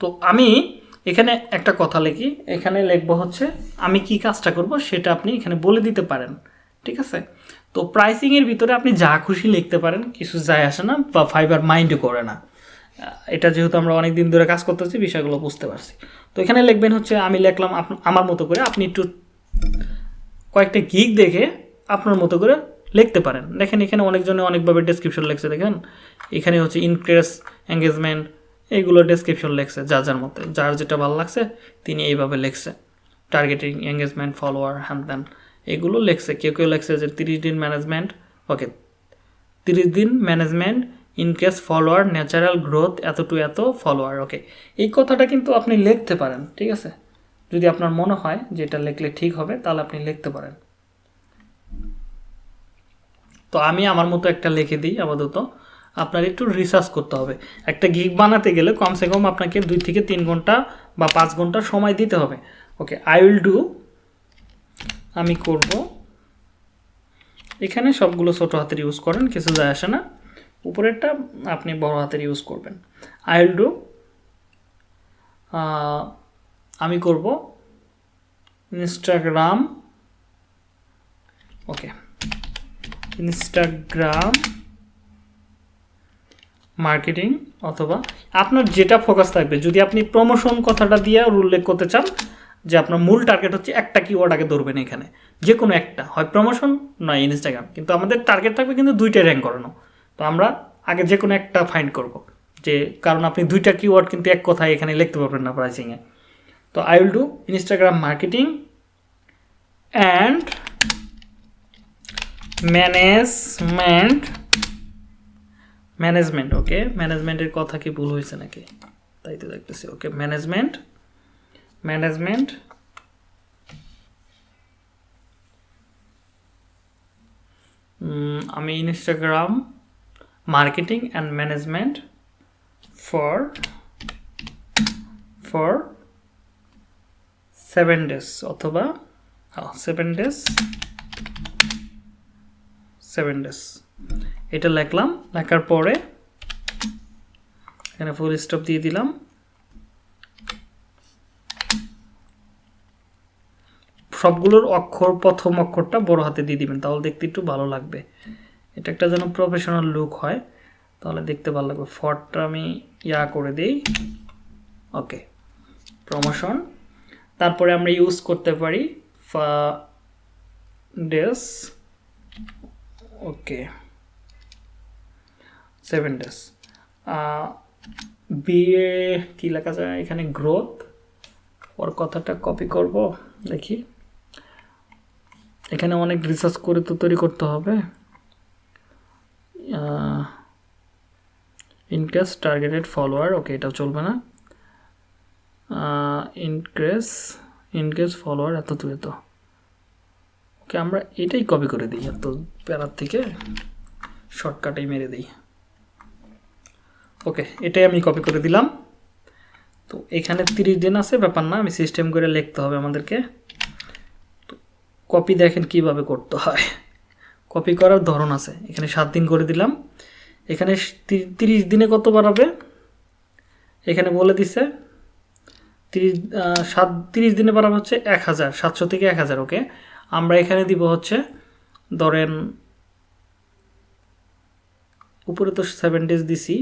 তো আমি এখানে একটা কথা লিখি। এখানে লিখব হচ্ছে, আমি কি কাজটা করব সেটা আপনি এখানে বলে দিতে পারেন। ঠিক আছে? তো প্রাইসিংয়ের ভিতরে আপনি যা খুশি লিখতে পারেন, কিছু যায় আসে না বা ফাইবার মাইন্ডও করে না। এটা যেহেতু আমরা অনেক দিন ধরে কাজ করতেছি, বিষয়গুলো বুঝতে পারছি। তো এখানে লিখবেন হচ্ছে, আমি লিখলাম আমার মতো করে আপনি একটু কয়েকটা গিগ দেখে আপনার মতো করে লিখতে পারেন। দেখেন এখানে অনেকজনে অনেকভাবে ডেসক্রিপশন লেখছে, দেখেন। এখানে হচ্ছে ইনক্রেস এঙ্গেজমেন্ট এইগুলো ডেসক্রিপশন লেখছে যার যার মতে। যার যেটা ভালো লাগছে, তিনি এইভাবে লেখছে। টার্গেটিং এঙ্গেজমেন্ট ফলোয়ার হ্যান ত্যান এগুলো লেখছে, কেউ কেউ লেখছে যে তিরিশ দিন ম্যানেজমেন্ট ওকে তিরিশ দিন management increase follower natural growth এত টু এত ফলোয়ার ওকে এই কথাটা কিন্তু আপনি লিখতে পারেন, ঠিক আছে? যদি আপনার মনে হয় যে এটা লিখলে ঠিক হবে, তাহলে আপনি লিখতে পারেন। তো আমি আমার মতো একটা লিখে দিই আপাতত, আপনার একটু রিসার্চ করতে হবে। একটা গিগ বানাতে গেলে কমসে কম আপনাকে দুই থেকে তিন ঘণ্টা বা পাঁচ ঘণ্টা সময় দিতে হবে ওকে আই উইল ডু আমি করব। এখানে সবগুলো ছোটো হাতের ইউজ করেন, কিছু যায় আসে না। উপরেরটা আপনি বড় হাতের ইউজ করবেন। আই উইল ডু আমি করব ইনস্টাগ্রাম ওকে ইনস্টাগ্রাম মার্কেটিং অথবা আপনার যেটা ফোকাস থাকবে, যদি আপনি প্রমোশন কথাটা দিয়ে উল্লেখ করতে চান যে আপনার মূল টার্গেট হচ্ছে একটা কিওয়ার্ড আগে ধরবেন এখানে। যে কোনো একটা। হয় প্রমোশন নয় ইনস্টাগ্রাম কিন্তু আমাদের টার্গেট থাকবে কিন্তু দুইটাই র্যাঙ্ক করানো। তো আমরা আগে যে কোনো একটা ফাইন্ড করব। যে কারণ আপনি দুইটা কিওয়ার্ড কিন্তু এক কথায় এখানে লিখতে পারবেন না প্রাইসিংয়ে তো I will do Instagram marketing and management management okay ম্যানেজমেন্টের কথা কি ভুল হয়েছে নাকি? তাই তো দেখতেছি ওকে ম্যানেজমেন্ট ম্যানেজমেন্ট। আমি Instagram, marketing and management for for seven days অথবা সেভেন ডেজ সেভেন ডেজ এটা লিখলাম, লেখার পরে, এখানে ফুল স্টপ দিয়ে দিলাম। সবগুলোর অক্ষর, প্রথম অক্ষরটা বড় হাতে দিয়ে দিবেন, তাহলে দেখতে একটু ভালো লাগবে। এটা একটা যেন প্রফেশনাল লুক হয়, তাহলে দেখতে ভালো লাগবে। ফটটা আমি ইয়া করে দিই। ওকে প্রমোশন তারপরে আমরা ইউজ করতে পারি ফা ডেস ওকে সেভেন ডেজ বিএ কী লেখা যায় এখানে? গ্রোথ ওর কথাটা কপি করব, দেখি। এখানে অনেক রিসার্চ করে তো তৈরি করতে হবে। ইনক্রেস টার্গেটেড ফলোয়ার ওকে এটাও চলবে না। ইনক্রেস ইনক্রেস ফলোয়ার এত তুই তো। ওকে আমরা এটাই কপি করে দিই, এত প্যারার থেকে শর্টকাটেই মেরে দিই। ওকে এটাই আমি কপি করে দিলাম। তো এখানে তিরিশ দিন আছে, ব্যাপার না, আমি সিস্টেম করে লিখতে হবে আমাদেরকে। কপি দেখেন কীভাবে করতে হয়। কপি করার ধরন আছে। এখানে সাত দিন করে দিলাম। এখানে তিরিশ দিনে কত বাড়াবে? এখানে বলে দিছে, তিরিশ সাত, তিরিশ দিনে বাড়াবে হচ্ছে এক হাজার, সাতশো থেকে এক হাজার ওকে আমরা এখানে দিব হচ্ছে, ধরেন, উপরে তো সেভেন ডেজ দিছি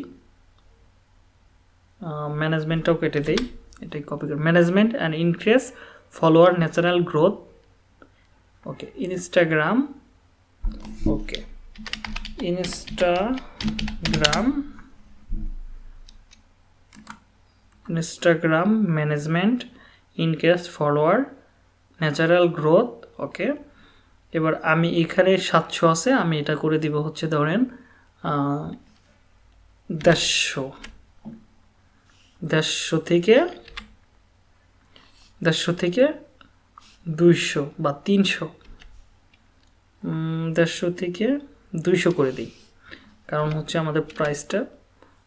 ম্যানেজমেন্টটাও কেটে দেই। এটাই কপি করে management and increase follower natural growth okay Instagram okay Instagram Instagram management increase follower natural growth okay এবার আমি এখানে সাতশো আছে, আমি এটা করে দিব হচ্ছে ধরেন দেড়শো। দেড়শো থেকে দেড়শো থেকে দুইশো বা তিনশো। দেড়শো থেকে দুইশো করে দিই। কারণ হচ্ছে আমাদের প্রাইসটা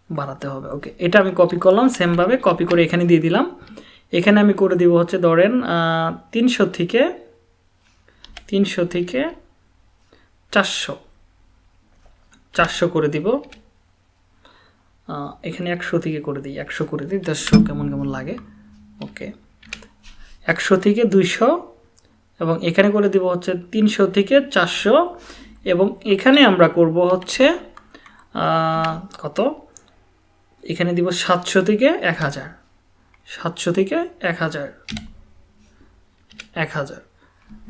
বাড়াতে হবে। ওকে এটা আমি কপি করলাম সেমভাবে কপি করে এখানে দিয়ে দিলাম। এখানে আমি করে দিব হচ্ছে, ধরেন তিনশো থেকে তিনশো থেকে চারশো। চারশো করে দিব। এখানে একশো থেকে করে দিই। একশো করে দিই, দেড়শো কেমন কেমন লাগে। ওকে একশো থেকে দুইশো এবং এখানে করে দিব হচ্ছে তিনশো থেকে চারশো এবং এখানে আমরা করব হচ্ছে কত? এখানে দিব সাতশো থেকে এক হাজার। সাতশো থেকে এক হাজার। এক হাজার।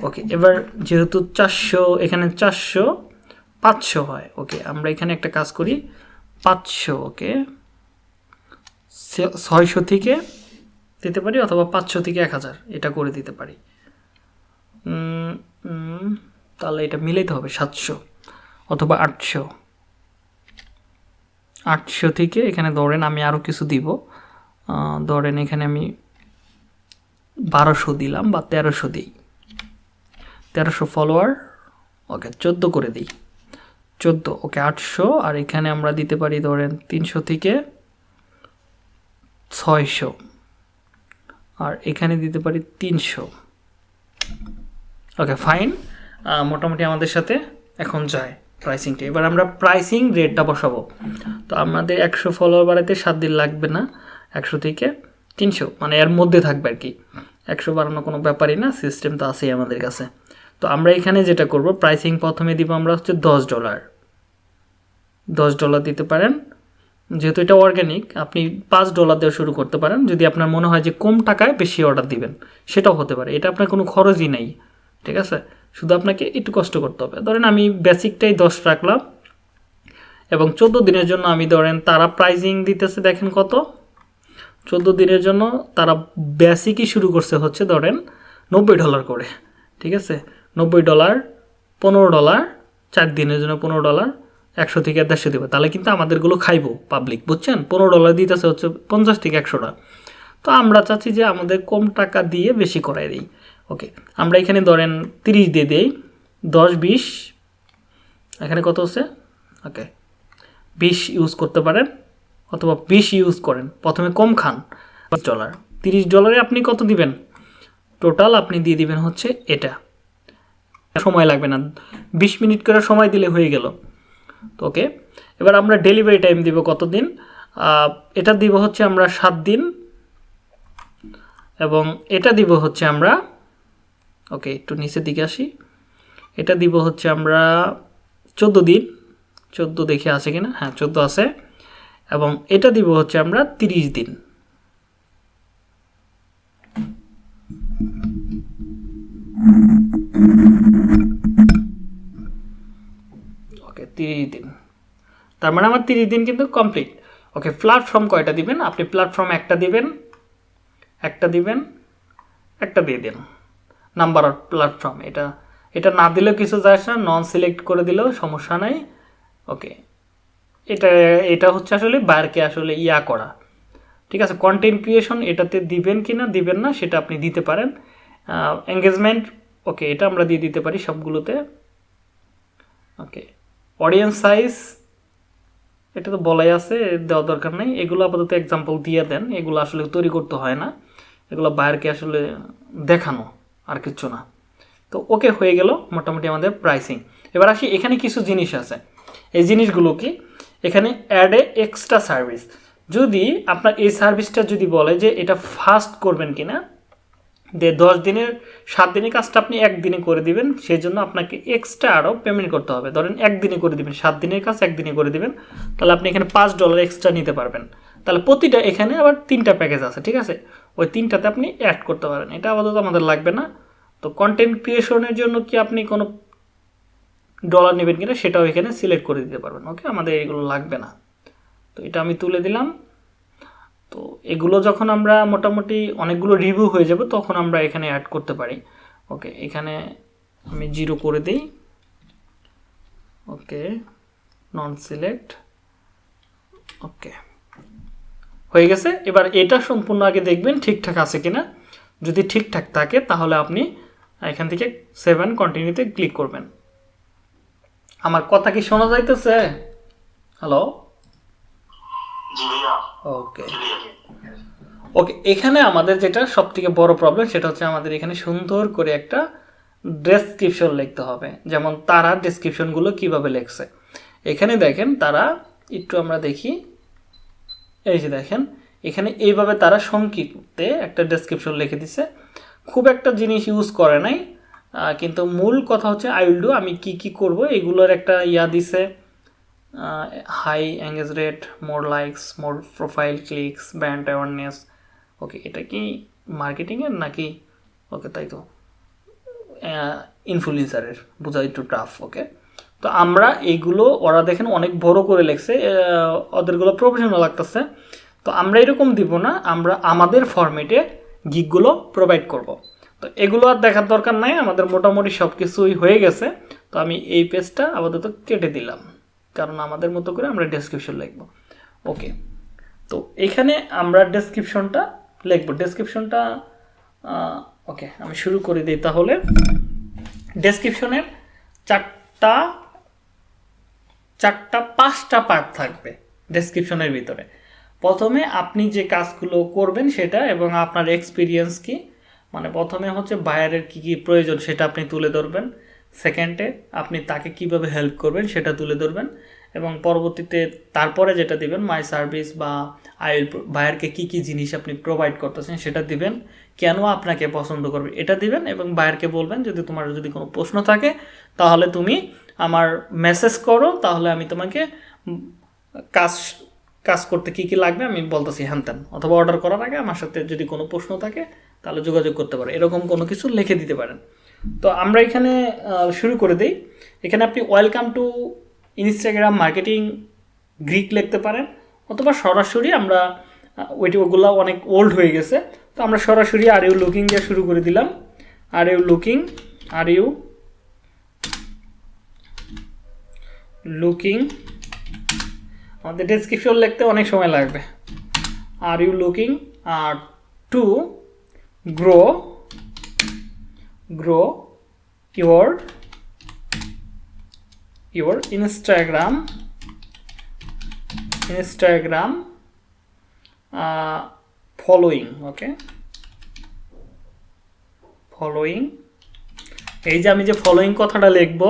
ওকে, এবার যেহেতু চারশো, এখানে চারশো, পাঁচশো হয়। ওকে, আমরা এখানে একটা কাজ করি, পাঁচশো, ওকে। ছয়শো থেকে দিতে পারি অথবা পাঁচশো থেকে এক হাজার, এটা করে দিতে পারি। তাহলে এটা মিলাইতে হবে সাতশো অথবা আটশো। আটশো থেকে এখানে ধরেন আমি আরও কিছু দিব। ধরেন এখানে আমি বারোশো দিলাম বা তেরোশো দিই। তেরোশো ফলোয়ার ওকে, চোদ্দ করে দিই। চোদ্দ, ওকে, আটশো। আর এখানে আমরা দিতে পারি ধরেন তিনশো থেকে ছয়শো। আর এখানে দিতে পারি তিনশো। ওকে ফাইন মোটামুটি আমাদের সাথে এখন যায় প্রাইসিংটা এবার আমরা প্রাইসিং রেটটা বসাবো। তো আমাদের একশো ফলোয়ার বাড়াতে সাত দিন লাগবে না। একশো থেকে তিনশো। মানে এর মধ্যে থাকবে আর কি। একশো বাড়ানো কোনো ব্যাপারই না সিস্টেম তো আছেই আমাদের কাছে। তো আমরা এখানে যেটা করব প্রাইসিং প্রথমে দিব আমরা হচ্ছে দশ ডলার দশ ডলার দিতে পারেন। যেহেতু এটা অর্গ্যানিক আপনি পাঁচ ডলার দেওয়া শুরু করতে পারেন। যদি আপনার মনে হয় যে কম টাকায় বেশি অর্ডার দিবেন, সেটাও হতে পারে। এটা আপনার কোনো খরচই নেই, ঠিক আছে? শুধু আপনাকে একটু কষ্ট করতে হবে। ধরেন আমি বেসিকটাই দশ রাখলাম, এবং চোদ্দ দিনের জন্য আমি ধরেন তারা প্রাইজিং দিতেছে, দেখেন কত? চোদ্দ দিনের জন্য তারা বেসিকই শুরু করছে হচ্ছে ধরেন নব্বই ডলার করে, ঠিক আছে? নব্বই ডলার পনেরো ডলার চার দিনের জন্য পনেরো ডলার একশো থেকে দেড়শো দেবে। তাহলে কিন্তু আমাদেরগুলো খাইবো পাবলিক বুঝছেন? পনেরো ডলার দিতেছে হচ্ছে পঞ্চাশ থেকে একশোটা। তো আমরা চাচ্ছি যে আমাদের কম টাকা দিয়ে বেশি করাই দিই। ওকে আমরা এখানে ধরেন তিরিশ দিয়ে দিই, দশ, বিশ, এখানে কত হচ্ছে? ওকে বিশ ইউজ করতে পারেন অথবা বিশ ইউজ করেন। প্রথমে কম খান ডলার তিরিশ ডলারে আপনি কত দিবেন? টোটাল আপনি দিয়ে দিবেন হচ্ছে এটা। সময় লাগবে না। বিশ মিনিট করে সময় দিলে হয়ে গেল। ওকে এবার আমরা ডেলিভারি টাইম দিব কতদিন? এটা দিব হচ্ছে আমরা সাত দিন এবং এটা দিব হচ্ছে আমরা ওকে একটু নিচের দিকে আসি। এটা দিব হচ্ছে আমরা চোদ্দ দিন। চোদ্দ দেখে আছে কিনা? হ্যাঁ চোদ্দ আছে। এবং এটা দিব হচ্ছে আমরা তিরিশ দিন। ওকে তিরিশ দিন। তার মানে আমার তিরিশ দিন কিন্তু কমপ্লিট ওকে প্ল্যাটফর্ম কয়টা দিবেন? আপনি প্ল্যাটফর্ম একটা দিবেন একটা দিবেন, একটা দিয়ে দিন। নাম্বার অফ প্ল্যাটফর্ম এটা এটা না দিলেও কিছু যায় না নন সিলেক্ট করে দিলেও সমস্যা নাই। ওকে এটা এটা হচ্ছে আসলে বায়ারকে আসলে ইয়া করা। ঠিক আছে কন্টেন্ট ক্রিয়েশন এটাতে দিবেন কি না, দিবেন না, সেটা আপনি দিতে পারেন। এঙ্গেজমেন্ট ওকে এটা আমরা দিয়ে দিতে পারি সবগুলোতে। ওকে অডিয়েন্স সাইজ এটা তো বলাই আছে দেওয়া দরকার নেই। এগুলো আপাতত এক্সাম্পল দিয়ে দেন। এগুলো আসলে তৈরি করতে হয় না। এগুলো বাইরকে আসলে দেখানো আর কিছু না। তো ওকে হয়ে গেল মোটামুটি আমাদের প্রাইসিং এবার আসি, এখানে কিছু জিনিস আছে। এই জিনিসগুলো কি? এখানে অ্যাড এ এক্সট্রা সার্ভিস যদি আপনার এই সার্ভিসটা যদি বলে যে এটা ফাস্ট করবেন কিনা যে দশ দিনের, সাত দিনের কাজটা আপনি একদিনে করে দিবেন সেই জন্য আপনাকে এক্সট্রা আরও পেমেন্ট করতে হবে। ধরেন একদিনে করে দিবেন, সাত দিনের কাজ একদিনে করে দিবেন, তাহলে আপনি এখানে পাঁচ ডলার এক্সট্রা নিতে পারবেন। তাহলে প্রতিটা এখানে আবার তিনটা প্যাকেজ আছে, ঠিক আছে? ওই তিনটাতে আপনি অ্যাড করতে পারেন। এটা আপাতত আমাদের লাগবে না। তো কন্টেন্ট ক্রিয়েশনের জন্য কি আপনি কোনো ডলার নেবেন কিনা, সেটাও এখানে সিলেক্ট করে দিতে পারবেন। ওকে আমাদের এগুলো লাগবে না। তো এটা আমি তুলে দিলাম। তো এগুলো যখন আমরা মোটামুটি অনেকগুলো রিভিউ হয়ে যাবে, তখন আমরা এখানে অ্যাড করতে পারি। ওকে এখানে আমি জিরো করে দিই। ওকে নন সিলেক্ট ওকে হয়ে গেছে। এবার এটা সম্পূর্ণ আগে দেখবেন ঠিকঠাক আছে কিনা। যদি ঠিকঠাক থাকে, তাহলে আপনি এখান থেকে সেভেন কন্টিনিউতে ক্লিক করবেন। আমার কথা কি শোনা যাইতেছে? হ্যালো ওকে ওকে এখানে আমাদের যেটা সব থেকে বড় প্রবলেম সেটা হচ্ছে আমাদের এখানে সুন্দর করে একটা ডেসক্রিপশন লিখতে হবে। যেমন তারা ডেসক্রিপশনগুলো কীভাবে লেখছে। এখানে দেখেন তারা একটু আমরা দেখি। এই যে দেখেন এখানে এইভাবে তারা সংক্ষিপ্তে একটা ডেসক্রিপশন লিখে দিছে। খুব একটা জিনিস ইউজ করে নাই। কিন্তু মূল কথা হচ্ছে আই উইল ডু আমি কি কি করব? এগুলোর একটা ইয়া দিছে। High engage rate more likes more profile clicks brand awareness okay এটা কি মার্কেটিংয়ের নাকি? ওকে তাই তো। ইনফ্লুয়েন্সারের বোঝা একটু টাফ ওকে তো আমরা এইগুলো ওরা দেখেন অনেক বড় করে লেখছে ওদেরগুলো প্রফেশনাল লাগতেছে। তো আমরা এরকম দিব না, আমরা আমাদের ফরম্যাটে গিকগুলো প্রোভাইড করব। তো এগুলো আর দেখার দরকার নাই, আমাদের মোটামুটি সব কিছুই হয়ে গেছে। তো আমি এই পেজটা আপাতত কেটে দিলাম। কারণ আমাদের মতো করে আমরা ডেসক্রিপশন লিখব। ওকে তো এখানে আমরা ডেসক্রিপশনটা লিখব। ডেসক্রিপশনটা ওকে আমি শুরু করে দিই তাহলে। ডেসক্রিপশনের চারটা চারটা, পাঁচটা পার্ট থাকবে ডেসক্রিপশনের ভিতরে। প্রথমে আপনি যে কাজগুলো করবেন সেটা এবং আপনার এক্সপিরিয়েন্স কি মানে প্রথমে হচ্ছে বায়ারের কি কি প্রয়োজন সেটা আপনি তুলে ধরবেন। সেকেন্ডে আপনি তাকে কীভাবে হেল্প করবেন সেটা তুলে ধরবেন এবং পরবর্তীতে তারপরে যেটা দিবেন মাই সার্ভিস বা আই বায়ারকে কি কি জিনিস আপনি প্রোভাইড করতেছেন সেটা দিবেন, কেন আপনাকে পছন্দ করবে এটা দিবেন এবং বায়ারকে বলবেন, যদি তোমার যদি কোনো প্রশ্ন থাকে, তাহলে তুমি আমার মেসেজ করো, তাহলে আমি তোমাকে কাজ কাজ করতে কি কি লাগবে আমি বলতেছি, হ্যান ত্যান, অথবা অর্ডার করার আগে আমার সাথে যদি কোনো প্রশ্ন থাকে, তাহলে যোগাযোগ করতে পারো। এরকম কোনো কিছু লিখে দিতে পারেন। তো আমরা এখানে শুরু করে দিই। এখানে আপনি ওয়েলকাম টু ইনস্টাগ্রাম মার্কেটিং গ্রিক লিখতে পারেন, অথবা সরাসরি আমরা ওইটি ওগুলো অনেক ওল্ড হয়ে গেছে। তো আমরা সরাসরি আর ইউ লুকিং দিয়ে শুরু করে দিলাম। Are you looking are you looking আমাদের ডেসক্রিপশন লিখতে অনেক সময় লাগবে। Are you looking are to grow grow your your instagram instagram uh, following okay? Following. এই যে আমি যে ফলোয়িং কথাটা লিখব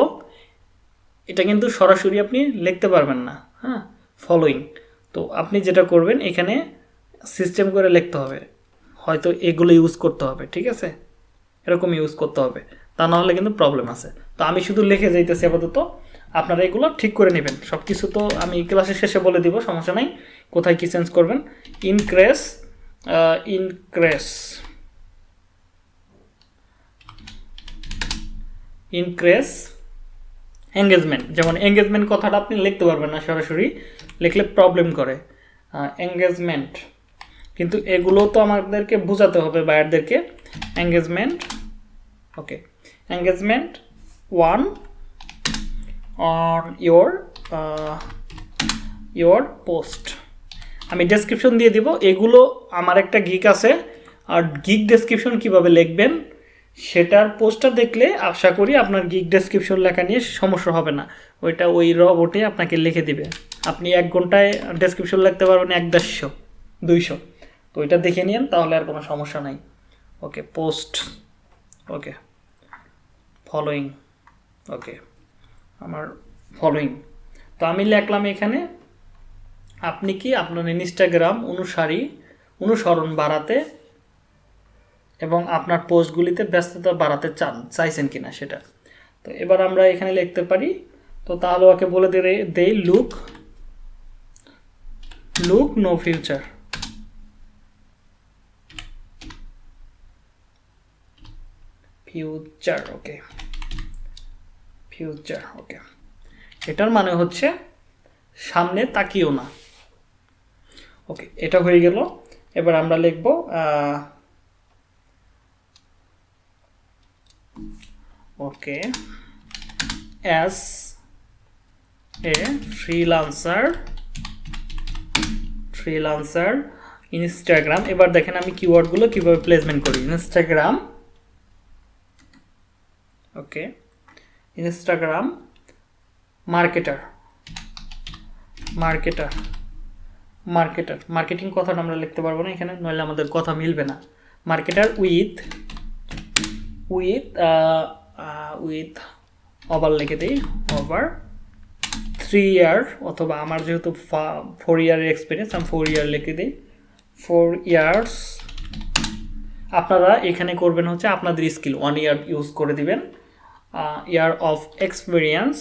এটা কিন্তু সরাসরি আপনি লিখতে পারবেন না হ্যাঁ? ফলোয়িং তো আপনি যেটা করবেন এখানে সিস্টেম করে লিখতে হবে। হয়তো এগুলো ইউজ করতে হবে ঠিক আছে? এরকম ইউজ করতে হবে। তা না হলে কিন্তু প্রবলেম আছে। তো আমি শুধু লিখে যাইতেছি আপাতত। আপনারা এগুলো ঠিক করে নেবেন। সব কিছু তো আমি ক্লাসের শেষে বলে দিব, সমস্যা নাই। কোথায় কি চেঞ্জ করবেন? ইনক্রেস ইনক্রেস ইনক্রেস এঙ্গেজমেন্ট যেমন এঙ্গেজমেন্ট কথাটা আপনি লিখতে পারবেন না সরাসরি। লিখলে প্রবলেম করে। এঙ্গেজমেন্ট কিন্তু এগুলো তো আমাদেরকে বোঝাতে হবে বায়ারদেরকে। Engagement okay engagement one on your your post আমি ডেসক্রিপশন দিয়ে দিব, এগুলো আমার একটা গিক আছে, আর গিক ডেসক্রিপশন কীভাবে লিখবেন সেটার পোস্টটা দেখলে আশা করি আপনার গিক ডেসক্রিপশন লেখা নিয়ে সমস্যা হবে না। ওইটা ওই রবটে আপনাকে লিখে দিবে। আপনি এক ঘন্টায় ডেসক্রিপশন লিখতে পারবেন এক দেড়শো দুইশো। তো ওইটা দেখে নিন তাহলে আর কোনো সমস্যা নাই। ওকে পোস্ট ওকে ফলোয়িং ওকে, আমার ফলোয়িং তো আমি লিখলাম এখানে, আপনি কি আপনার ইনস্টাগ্রাম অনুসারী অনুসরণ বাড়াতে এবং আপনার পোস্টগুলিতে ব্যস্ততা বাড়াতে চান, চাইছেন কিনা সেটা? তো এবার আমরা এখানে লিখতে পারি, তো তাহলে ওকে বলে দেই look look no future future okay future okay এটার মানে হচ্ছে সামনে তাকিও না। ওকে এটা হয়ে গেল। এবার আমরা লিখব okay as a freelancer freelancer Instagram এবার দেখেন আমি কিওয়ার্ডগুলো কীভাবে প্লেসমেন্ট করি। Instagram okay Instagram marketer marketer marketer marketing কথাটা আমরা লিখতে পারব না এখানে, নইলে আমাদের কথা মিলবে না। Marketer with with with over লিখে দিই ওভার থ্রি ইয়ার অথবা আমার যেহেতু ফোর ইয়ারের এক্সপিরিয়েন্স আমি ফোর ইয়ার লিখে দিই। ফোর ইয়ার্স আপনারা এখানে করবেন হচ্ছে আপনাদের স্কিল ওয়ান ইয়ার ইউজ করে দিবেন। Year of experience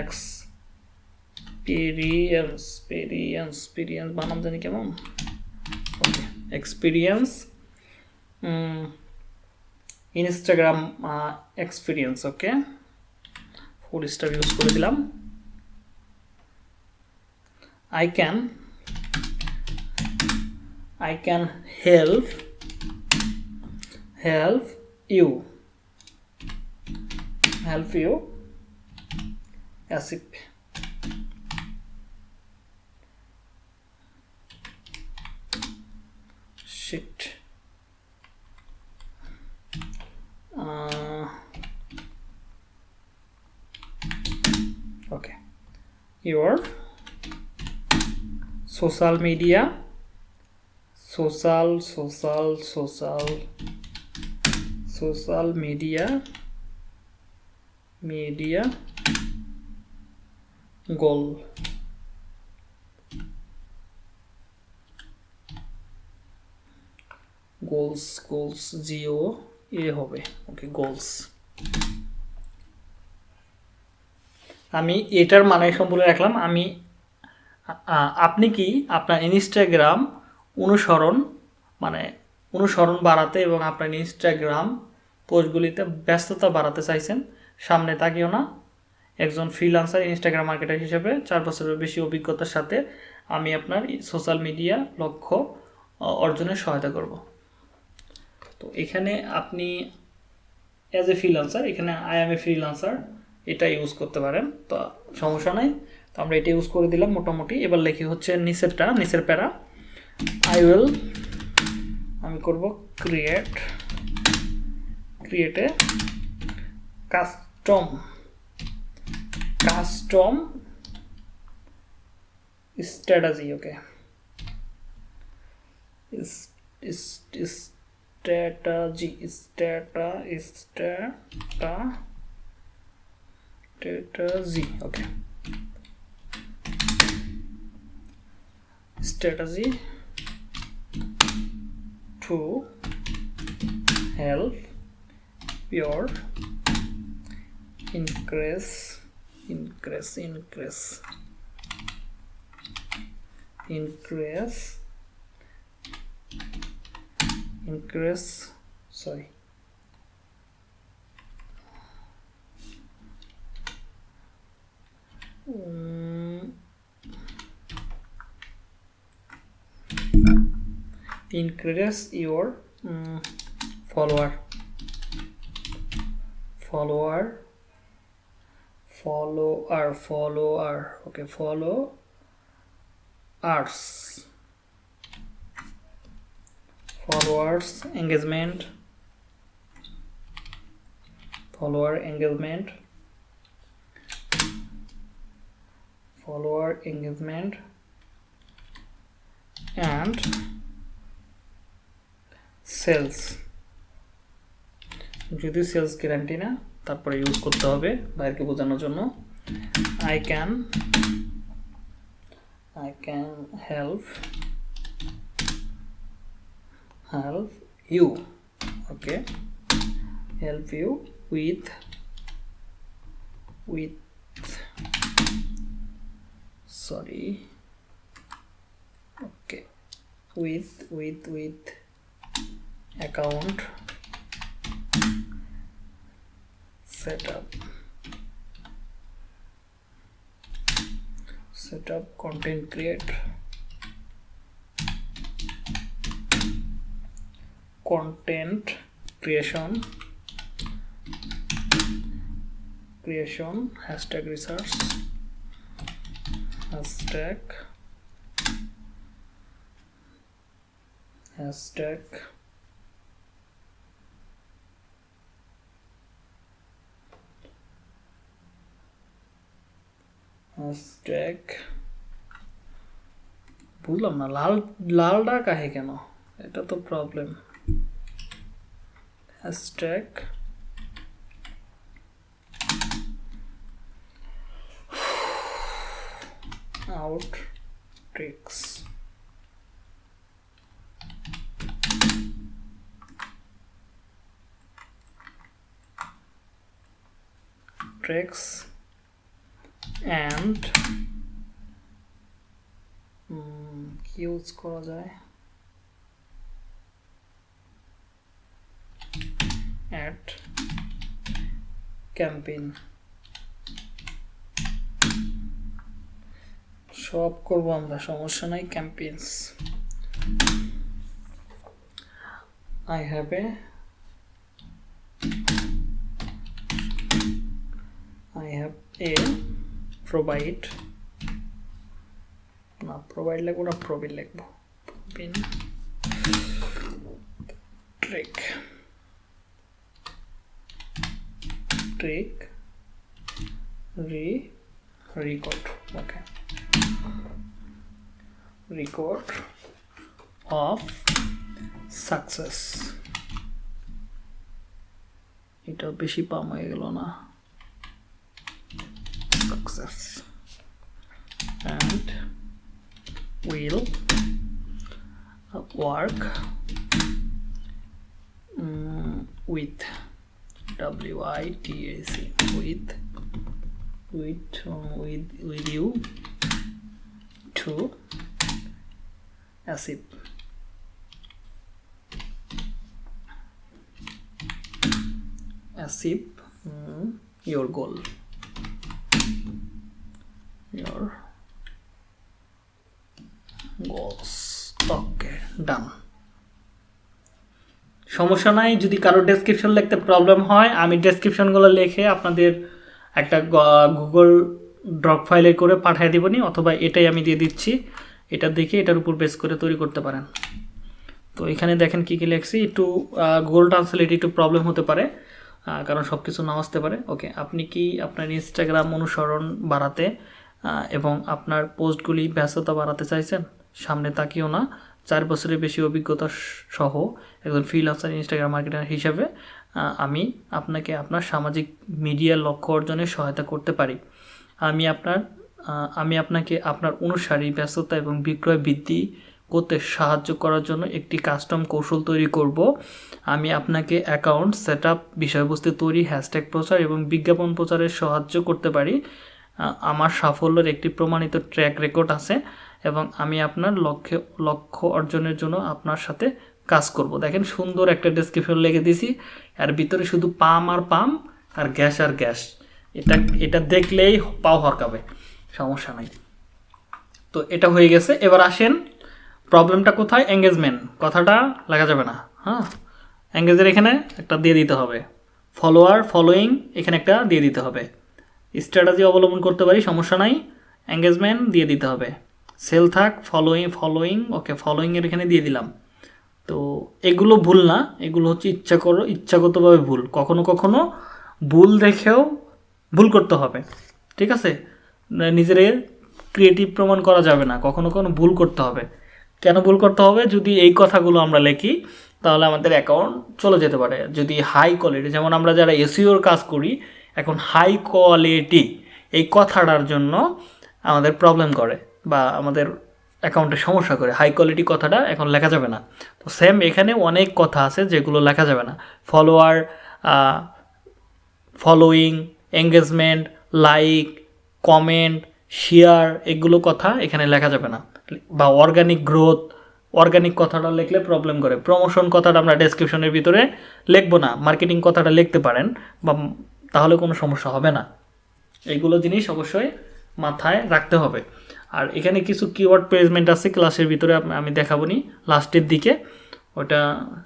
experience experience experience বানাম জানি কেমন okay experience Instagram experience okay four star use করে দিলাম I can I can help help you. Help you. As if shit uh, okay. Your social media. Social social social social media media goal goals goals, জিও, এ হবে। Okay goals. আমি এটার মানে সম্পূর্ণ রাখলাম। আমি আপনি কি আপনার ইনস্টাগ্রাম অনুসরণ মানে অনুসরণ বাড়াতে এবং আপনার ইনস্টাগ্রাম পোস্টগুলিতে ব্যস্ততা বাড়াতে চাইছেন, সামনে তাকিও না। একজন ফ্রিলান্সার ইনস্টাগ্রাম মার্কেটার হিসেবে চার বছরের বেশি অভিজ্ঞতার সাথে আমি আপনার সোশ্যাল মিডিয়া লক্ষ্য অর্জনে সহায়তা করব। তো এখানে আপনি অ্যাজ এ ফ্রিলান্সার এখানে আই এম এ ফ্রিলান্সার এটা ইউজ করতে পারেন। তো সমস্যা নাই। তো আমরা এটা ইউজ করে দিলাম মোটামুটি। এবার লেখি হচ্ছে নিচেরটা নিচের প্যারা। আই উইল আমি করব create create a custom custom strategy okay strategy strata strata strategy okay strategy to help your increase increase increase. Increase. Increase sorry. Mm, increase your mm, follower follower. Follower follower. Okay follow ours followers engagement. Follower engagement. Follower engagement. And sales. যদি sales guarantee না, তারপরে use করতে হবে বাইরকে বোঝানোর জন্য। I can I can help help you okay help you with with sorry, okay. With with with account. Setup. Setup content create. Content creation. Creation hashtag research hashtag. Hashtag hashtag বুঝলাম না লাল লালটা কাহে কেন? এটা তো problem hashtag out. Tricks. Tricks. কি use করা যায় অ্যাট ক্যাম্পেইন সব করব আমরা, সমস্যা নাই campaigns I have a I have a provide. না প্রোভাইড লিখব না প্রবিন লিখব প্রবিন ট্রিক ট্রিক রি record okay record of success. এটা বেশি পাম হয়ে গেল না। success. And will work mm, with WITAC with with with with you to ASIP ASIP um, mm, your goal. Your goals okay, done. সমস্যা নাই, যদি কারও ডেসক্রিপশন লিখতে প্রবলেম হয়, আমি ডেসক্রিপশনগুলো লিখে আপনাদের একটা গুগল ড্রপ ফাইলে করে পাঠিয়ে দিবনি অথবা এটাই আমি দিয়ে দিচ্ছি। এটা দেখে এটার উপর বেস করে তৈরি করতে পারেন। তো এখানে দেখেন কী কী লিখছি, একটু গুগল ট্রান্সলেট একটু প্রবলেম হতে পারে কারণ সব কিছু নাও আসতে পারে। ওকে আপনি কি আপনার ইনস্টাগ্রাম অনুসরণ বাড়াতে এবং আপনার পোস্টগুলি ব্যস্ততা বাড়াতে চাইছেন, সামনে তাকিয়েও না। চার বছরের বেশি অভিজ্ঞতা সহ একজন ফ্রিলান্সার ইনস্টাগ্রাম মার্কেটার হিসেবে আমি আপনাকে আপনার সামাজিক মিডিয়ার লক্ষ্য অর্জনে সহায়তা করতে পারি। আমি আপনার আমি আপনাকে আপনার অনুসারী, ব্যস্ততা এবং বিক্রয় বৃদ্ধি করতে সাহায্য করার জন্য একটি কাস্টম কৌশল তৈরি করব। আমি আপনাকে অ্যাকাউন্ট সেট আপ বিষয়বস্তু তৈরি হ্যাশট্যাগ প্রচার এবং বিজ্ঞাপন প্রচারে সাহায্য করতে পারি। আমার সাফল্যের একটি প্রমাণিত ট্র্যাক রেকর্ড আছে এবং আমি আপনার লক্ষ্যে, লক্ষ্য অর্জনের জন্য আপনার সাথে কাজ করব। দেখেন সুন্দর একটা ডেসক্রিপশন লিখে দিছি। আর ভিতরে শুধু পাম আর পাম, আর গ্যাস আর গ্যাস। এটা এটা দেখলেই পাও হরকাবে, সমস্যা নাই। তো এটা হয়ে গেছে। এবার আসেন প্রবলেমটা কোথায়? এঙ্গেজমেন্ট কথাটা লাগা যাবে না হ্যাঁ? এঙ্গেজের এখানে একটা দিয়ে দিতে হবে। ফলোয়ার ফলোয়িং এখানে একটা দিয়ে দিতে হবে। স্ট্র্যাটাজি অবলম্বন করতে পারি, সমস্যা নাই। এঙ্গেজমেন্ট দিয়ে দিতে হবে। সেল থাক ফলোয়িং ফলোয়িং ওকে ফলোয়িংয়ের এখানে দিয়ে দিলাম। তো এগুলো ভুল না, এগুলো হচ্ছে ইচ্ছা করো, ইচ্ছাগতভাবে ভুল। কখনো কখনো ভুল দেখেও ভুল করতে হবে, ঠিক আছে? নিজের ক্রিয়েটিভ প্রমাণ করা যাবে না, কখনো কখনো ভুল করতে হবে। কেন ভুল করতে হবে? যদি এই কথাগুলো আমরা লিখি, তাহলে আমাদের অ্যাকাউন্ট চলে যেতে পারে। যদি হাই কোয়ালিটি যেমন আমরা যারা এসিওর কাজ করি এখন হাই কোয়ালিটি এই কথাটার জন্য আমাদের প্রবলেম করে বা আমাদের অ্যাকাউন্টে সমস্যা করে। হাই কোয়ালিটি কথাটা এখন লেখা যাবে না। তো সেম এখানে অনেক কথা আছে যেগুলো লেখা যাবে না। Follower following engagement like comment share এগুলো কথা এখানে লেখা যাবে না। বা অর্গানিক গ্রোথ অর্গানিক কথাটা লিখলে প্রবলেম করে। প্রমোশন কথাটা আমরা ডেসক্রিপশনের ভিতরে লিখব না। মার্কেটিং কথাটা লিখতে পারেন বা তাহলে কোনো সমস্যা হবে না। এইগুলো জিনিস অবশ্যই মাথায় রাখতে হবে। আর এখানে কিছু কিওয়ার্ড প্লেসমেন্ট আছে ক্লাসের ভিতরে আমি দেখাবো নি লাস্টের দিকে। ওটা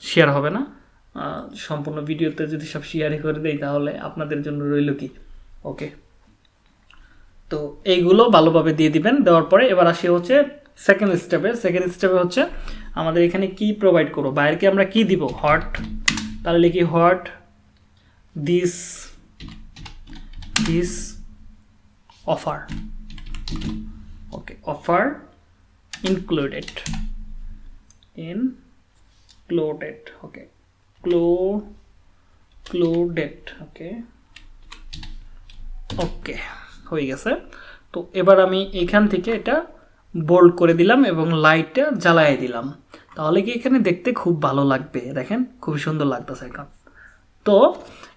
শেয়ার হবে না। সম্পূর্ণ ভিডিওতে যদি সব শেয়ারই করে দেই, তাহলে আপনাদের জন্য রইল কি? ওকে তো এইগুলো ভালোভাবে দিয়ে দিবেন। দেওয়ার পরে এবার আসি হচ্ছে সেকেন্ড স্টেপে সেকেন্ড স্টেপে হচ্ছে আমাদের এখানে কি প্রোভাইড করব? বাইরকে আমরা কি দিব? হট তাহলে লিখি what this this offer okay offer included included, okay. Clo- included okay. Okay হয়ে গেছে। তো এবার আমি এখান থেকে এটা বোল্ড করে দিলাম এবং লাইটটা জ্বালায় দিলাম। তাহলে কি এখানে দেখতে খুব ভালো লাগবে? দেখেন, খুবই সুন্দর লাগতেছে এখন তো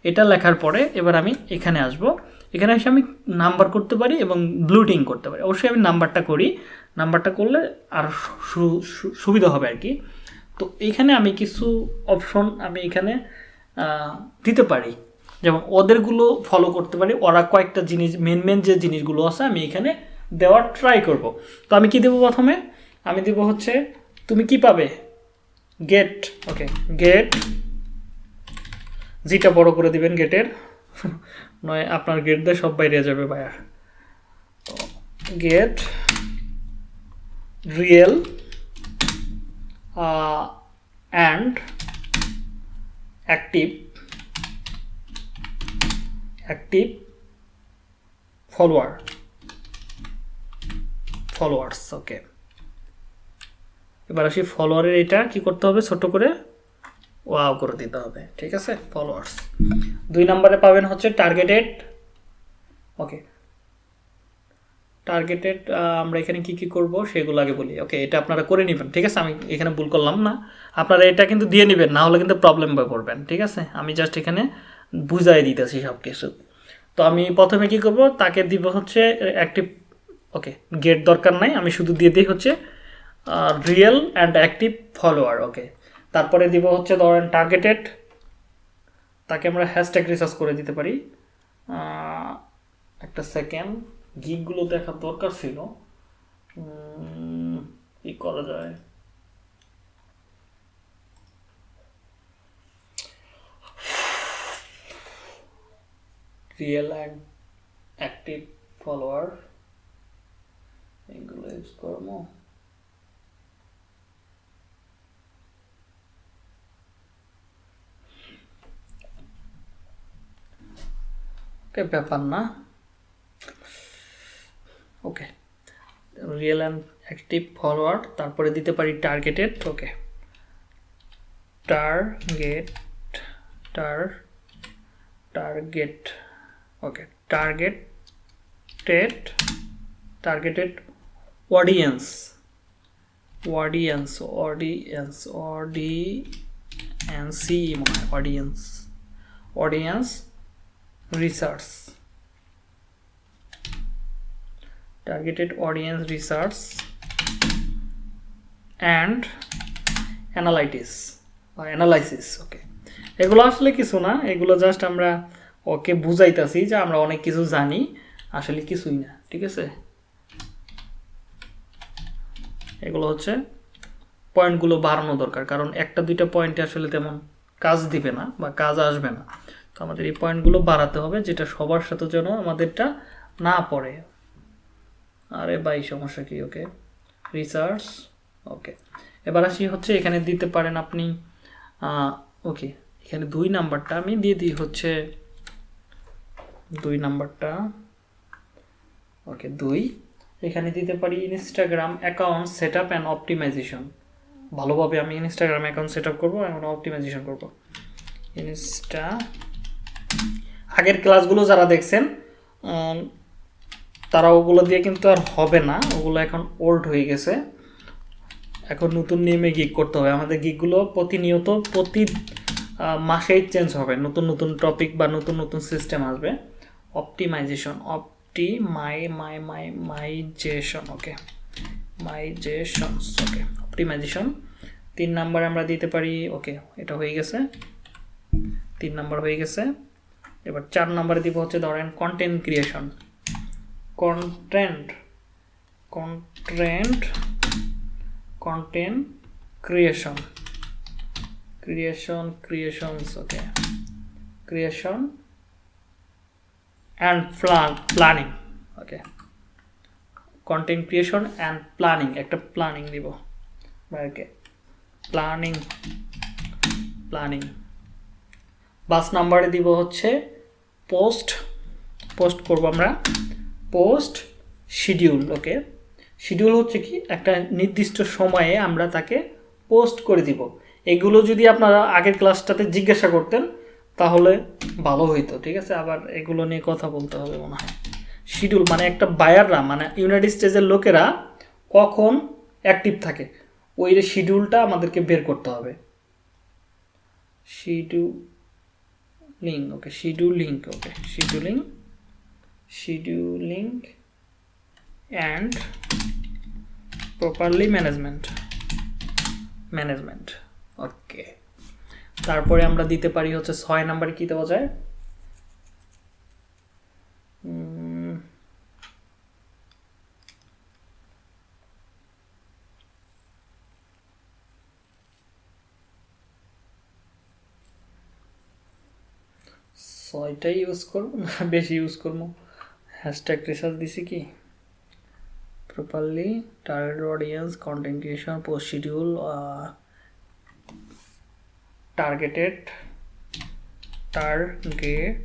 এটা লেখার পরে এবার আমি এখানে আসব। এখানে এসে আমি নাম্বার করতে পারি এবং ব্লুটিং করতে পারি। অবশ্যই আমি নাম্বারটা করি। নাম্বারটা করলে আর সুবিধা হবে আর কি। তো এখানে আমি কিছু অপশন আমি এখানে দিতে পারি। যেমন ওদেরগুলো ফলো করতে পারি। ওরা কয়েকটা জিনিস মেন মেন যে জিনিসগুলো আছে আমি এখানে দেওয়ার ট্রাই করব। তো আমি কি দেবো প্রথমে? আমি দেবো হচ্ছে, তুমি কি পাবে? গেট ওকে গেট জিটা বড় করে দিবেন গেটের। নয়, আপনার গেট দিয়ে সব বাইরে যাবে buyer get, real and active active follower, followers, okay. এবার আসি ফলোয়ারের এটা কি করতে হবে? ছোট করে ওয়াও করে দিতে হবে, ঠিক আছে? ফলোয়ার্স দুই নম্বরে পাবেন হচ্ছে টার্গেটেড ওকে টার্গেটেড আমরা এখানে কি কি করব সেগুলো আগে বলি ওকে এটা আপনারা করে নেবেন, ঠিক আছে? আমি এখানে ভুল করলাম না। আপনারা এটা কিন্তু দিয়ে নেবেন, না হলে কিন্তু প্রবলেম করবেন ঠিক আছে? আমি জাস্ট এখানে বুঝাই দিতেছি সব কিছু তো আমি প্রথমে কি করব, তাকে দিব হচ্ছে অ্যাক্টিভ ওকে গেট দরকার নাই, আমি শুধু দিয়ে দিই হচ্ছে real and active follower okay তারপরে দিব হচ্ছে ধরেন টার্গেটেড তাকে আমরা হ্যাশট্যাগ রিসার্চ করে দিতে পারি। একটা সেকেন্ড গিকগুলো দেখার দরকার ছিল। কি করা যায়? রিয়েল অ্যান্ড অ্যাক্টিভ ফলোয়ার এগুলো ইউজ করব। ওকে ব্যাপার না okay real and active forward তারপরে দিতে পারি টার্গেটেড ওকে টার্গেট টার target okay targeted targeted audience audience audience audience মনে হয় audience audience research targeted audience research and analytics বা অ্যানালাইসিস ওকে এগুলো আসলে কিছু না, এগুলো জাস্ট আমরা ওকে বুঝাইতাছি যে আমরা অনেক কিছু জানি, আসলে কিছুই না, ঠিক আছে? এগুলো হচ্ছে পয়েন্টগুলো বাড়ানো দরকার, কারণ একটা দুইটা পয়েন্টে আসলে তেমন কাজ দিবে না বা কাজ আসবে না। তো আমাদের এই পয়েন্টগুলো বাড়াতে হবে, যেটা সবার সাথে যেন আমাদেরটা না পড়ে। আরে বাই সমস্যা কি? ওকে রিসার্চ ওকে এবার আসি হচ্ছে এখানে দিতে পারেন আপনি ওকে এখানে দুই নাম্বারটা আমি দিয়ে দিই হচ্ছে, দুই নাম্বারটা ওকে দুই। এখানে দিতে পারি Instagram account set up and optimization ভালোভাবে আমি ইনস্টাগ্রাম অ্যাকাউন্ট সেট আপ করব এবং অপটিমাইজেশন করব। ইনস্টা আগের ক্লাসগুলো যারা দেখছেন তারা ওগুলো দিয়ে কিন্তু আর হবে না। ওগুলো এখন ওল্ড হয়ে গেছে। এখন নতুন নিয়মে গিগ করতে হবে। আমাদের গিকগুলো প্রতিনিয়ত প্রতি মাসেই চেঞ্জ হবে। নতুন নতুন টপিক বা নতুন নতুন সিস্টেম আসবে। Optimization opti my my my mization okay mization okay optimization তিন নাম্বার আমরা দিতে পারি ওকে এটা হয়ে গেছে। তিন নাম্বার হয়ে গেছে। এবার চার নম্বরে দিব হচ্ছে ধরেন content creation content content content creation creation creations okay creation and plan planning okay content creation and planning একটা প্ল্যানিং দিব। ওকে প্ল্যানিং প্ল্যানিং বাস নাম্বারে দিব হচ্ছে পোস্ট পোস্ট করব আমরা। পোস্ট শিডিউল ওকে শিডিউল হচ্ছে কি? একটা নির্দিষ্ট সময়ে আমরা তাকে পোস্ট করে দিব। এগুলো যদি আপনারা আগের ক্লাসটাতে জিজ্ঞাসা করতেন, তাহলে ভালো হইতো, ঠিক আছে? আবার এগুলো নিয়ে কথা বলতে হবে মনে হয়। শিডিউল মানে একটা বায়াররা মানে ইউনাইটেড স্টেটসের লোকেরা কখন অ্যাক্টিভ থাকে, ওই শিডিউলটা আমাদেরকে বের করতে হবে। Scheduling okay scheduling okay scheduling scheduling and properly management management okay তারপরে আমরা দিতে পারি হচ্ছে ছয় নাম্বারে কি দেওয়া যায়? ছয়টা ইউজ করব? না, বেশি ইউজ করব। হ্যাশট্যাগ রিসার্চ দিছি কি? Properly target audience content creation post schedule targeted targeted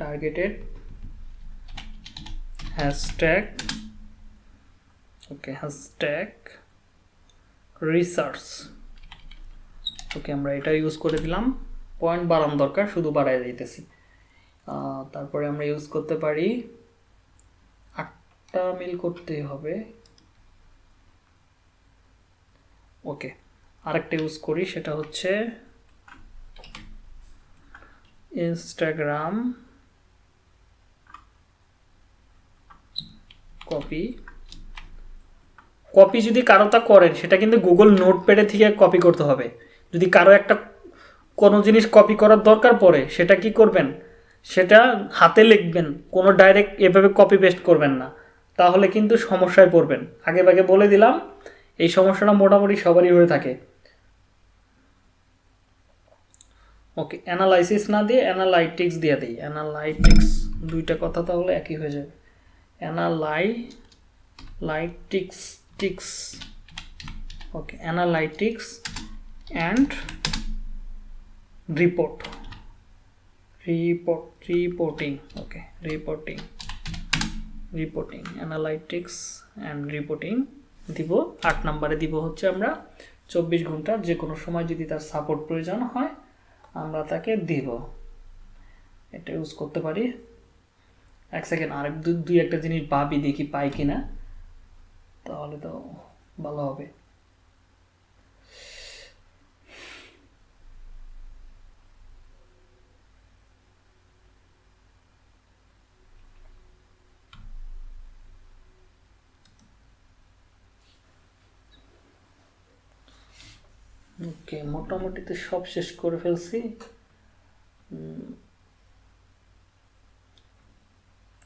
targeted hashtag okay hashtag research okay আমরা এটা ইউজ করে দিলাম। পয়েন্ট বাড়ানো দরকার, শুধু বাড়াই দিতেছি। তারপরে আমরা ইউজ করতে পারি আটটা মিল করতে হবে। ওকে আরেকটা ইউজ করি, সেটা হচ্ছে ইনস্টাগ্রাম কপি কপি যদি কারও তা করেন, সেটা কিন্তু গুগল নোটপ্যাডে থেকে কপি করতে হবে। যদি কারও একটা কোনো জিনিস কপি করার দরকার পড়ে, সেটা কি করবেন? সেটা হাতে লিখবেন, কোনো ডাইরেক্ট এভাবে কপি পেস্ট করবেন না। তাহলে কিন্তু সমস্যায় পড়বেন। আগে ভাগে বলে দিলাম, এই সমস্যাটা মোটামুটি সবারই হয়ে থাকে। ওকে অ্যানালাইসিস না দিয়ে অ্যানালাইটিক্স দিয়ে দিই। অ্যানালাইটিক্স দুইটা কথা তাহলে একই হয়ে যাবে। Analytics okay analytics and report report reporting okay reporting reporting analytics and reporting দিব। আট নম্বরে দিব হচ্ছে আমরা চব্বিশ ঘণ্টা যে কোনো সময় যদি তার সাপোর্ট প্রয়োজন হয়, আমরা তাকে দিব। এটা ইউজ করতে পারি। এক সেকেন্ড আরেক দুই একটা জিনিস ভাবি দেখি পাই কিনা, তাহলে তো ভালো হবে। ওকে, মোটামুটি তো সব শেষ করে ফেলছি।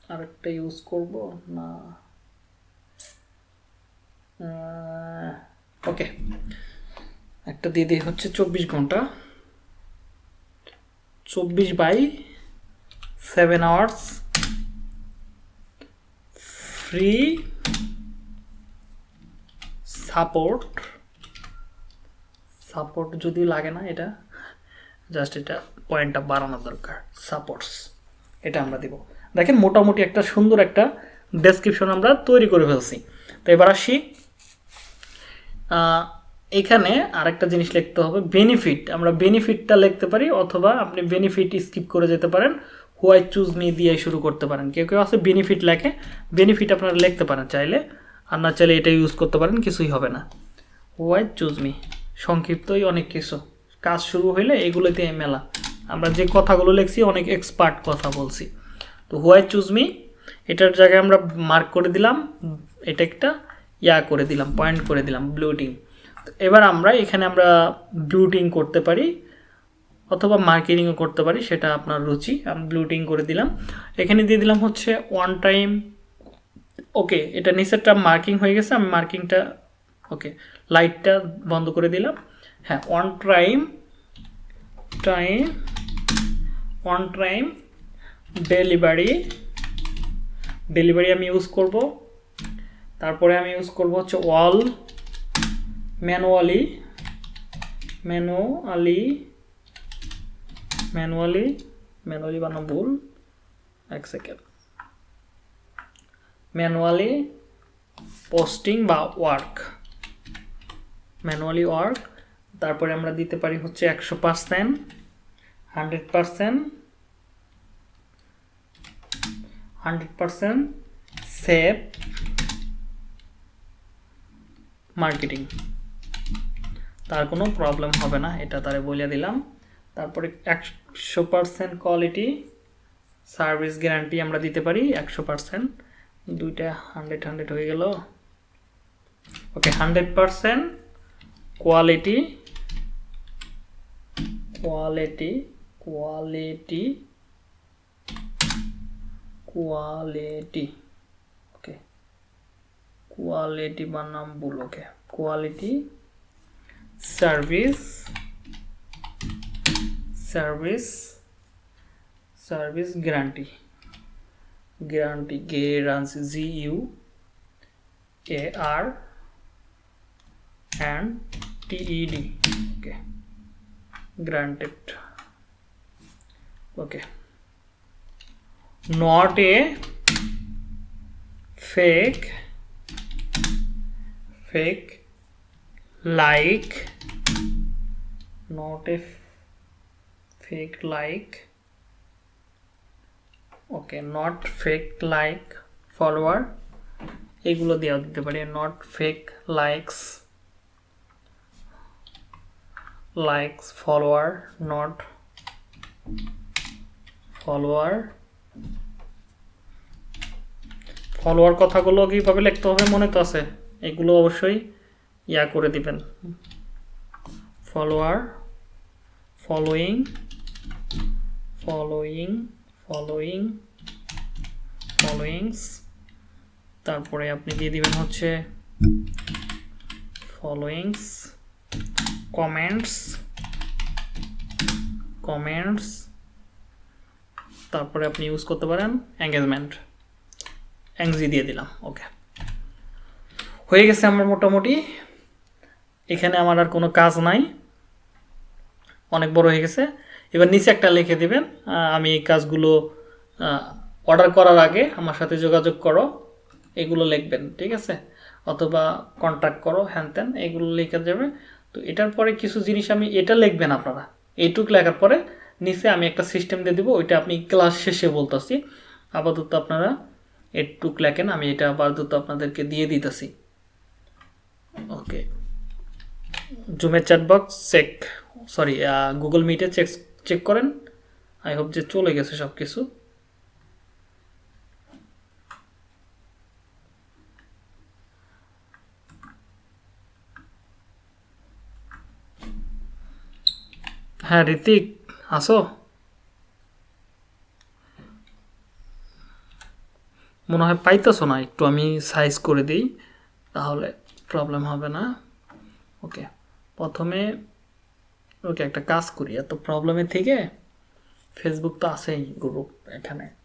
আরেকটা ইউজ করব? না। ওকে একটা দিয়ে দিই হচ্ছে চব্বিশ ঘণ্টা। চব্বিশ by seven hours free support support যদি লাগে না এটা জাস্ট এটা পয়েন্টটা বাড়ানো দরকার সাপোর্টস এটা আমরা দিব। দেখেন মোটামুটি একটা সুন্দর একটা ডেসক্রিপশন আমরা তৈরি করে ফেলছি। তো এবার আসি এখানে আরেকটা জিনিস লিখতে হবে বেনিফিট আমরা বেনিফিটটা লিখতে পারি অথবা আপনি বেনিফিট স্কিপ করে যেতে পারেন হোয়াই চুজ মি দিয়ে শুরু করতে পারেন। কেউ কেউ আছে বেনিফিট লেখে বেনিফিট আপনারা লিখতে পারেন চাইলে, আর না চাইলে এটা ইউজ করতে পারেন, কিছুই হবে না। হোয়াই চুজ মি সংক্ষিপ্তই অনেক কিছু। কাজ শুরু হইলে এগুলোতে মেলা। আমরা যে কথাগুলো লিখছি, অনেক এক্সপার্ট কথা বলছি। তো হোয়াই চুজ মি এটার জায়গায় আমরা মার্ক করে দিলাম, এটা একটা ইয়া করে দিলাম পয়েন্ট করে দিলাম ব্লুটিং এবার আমরা এখানে আমরা ব্লুটিং করতে পারি, অথবা মার্কেটিংও করতে পারি, সেটা আপনার রুচি। আমি ব্লুটিং করে দিলাম। এখানে দিয়ে দিলাম হচ্ছে ওয়ান টাইম ওকে এটা নিচেরটা মার্কিং হয়ে গেছে, আমি মার্কিংটা ওকে লাইটটা বন্ধ করে দিলাম। হ্যাঁ one time time one time delivery delivery আমি ইউজ করব। তারপরে আমি ইউজ করব হচ্ছে ওয়াল ম্যানুয়ালি ম্যানুয়ালি ম্যানুয়ালি ম্যানুয়ালি বানানো ভুল, এক সেকেন্ড ম্যানুয়ালি পোস্টিং বা ওয়ার্ক ম্যানুয়ালি ওয়ার্ক, তারপরে আমরা দিতে পারি হচ্ছে একশো percent, hundred percent hundred percent save marketing. তার কোনো প্রবলেম হবে না, এটা তারে বলে দিলাম। তারপরে একশো পার্সেন্ট কোয়ালিটি, সার্ভিস গ্যারান্টি আমরা দিতে পারি একশো পার্সেন্ট। দুইটা হান্ড্রেড হান্ড্রেড হয়ে গেল। Okay, hundred percent quality quality quality quality okay quality বানাম ভুল okay quality service service service guarantee guarantee guarantee G U A R and TED. Okay. Granted. Okay. Not a fake fake like not a f- fake like okay not fake like follower এগুলো দেওয়া দিতে পারি not fake likes likes follower not follower follower কথাগুলো কীভাবে লিখতে হবে মনে তো আছে? এগুলো অবশ্যই ইয়া করে দিবেন। Follower following following following followings তারপরে আপনি দিয়ে দিবেন হচ্ছে ফলোয়িংস কমেন্টস কমেন্টস তারপরে আপনি ইউজ করতে পারেন এঙ্গেজমেন্ট এংজি দিয়ে দিলাম ওকে হয়ে গেছে আমার মোটামুটি, এখানে আমার আর কোনো কাজ নাই, অনেক বড় হয়ে গেছে। এবার নিচে একটা লিখে দিবেন আমি এই কাজগুলো অর্ডার করার আগে আমার সাথে যোগাযোগ করো, এগুলো লিখবেন, ঠিক আছে? অথবা কন্ট্যাক্ট করো, হ্যান ত্যান, এগুলো লিখে যাবে তো এটার পরে কিছু জিনিস আমি, এটা লিখবেন আপনারা। এইটুক লেখার পরে নিচে আমি একটা সিস্টেম দিয়ে দেবো, ওইটা আপনি ক্লাস শেষে বলতেছি। আপাতত আপনারা একটুক লেখেন, আমি এটা আপাতত আপনাদেরকে দিয়ে দিতেছি। ওকে। জুমের চ্যাটবক্স চেক সরি গুগল মিটে চেক চেক করেন। আই হোপ যে চলে গেছে সব কিছু হ্যাঁ ঋতিক, আসো। মনে হয় পাইতেছো না, একটু আমি সাইজ করে দিই, তাহলে প্রবলেম হবে না। ওকে প্রথমে ওকে একটা কাজ করি, এত প্রবলেমের থেকে ফেসবুক তো আছেই গ্রুপ এখানে।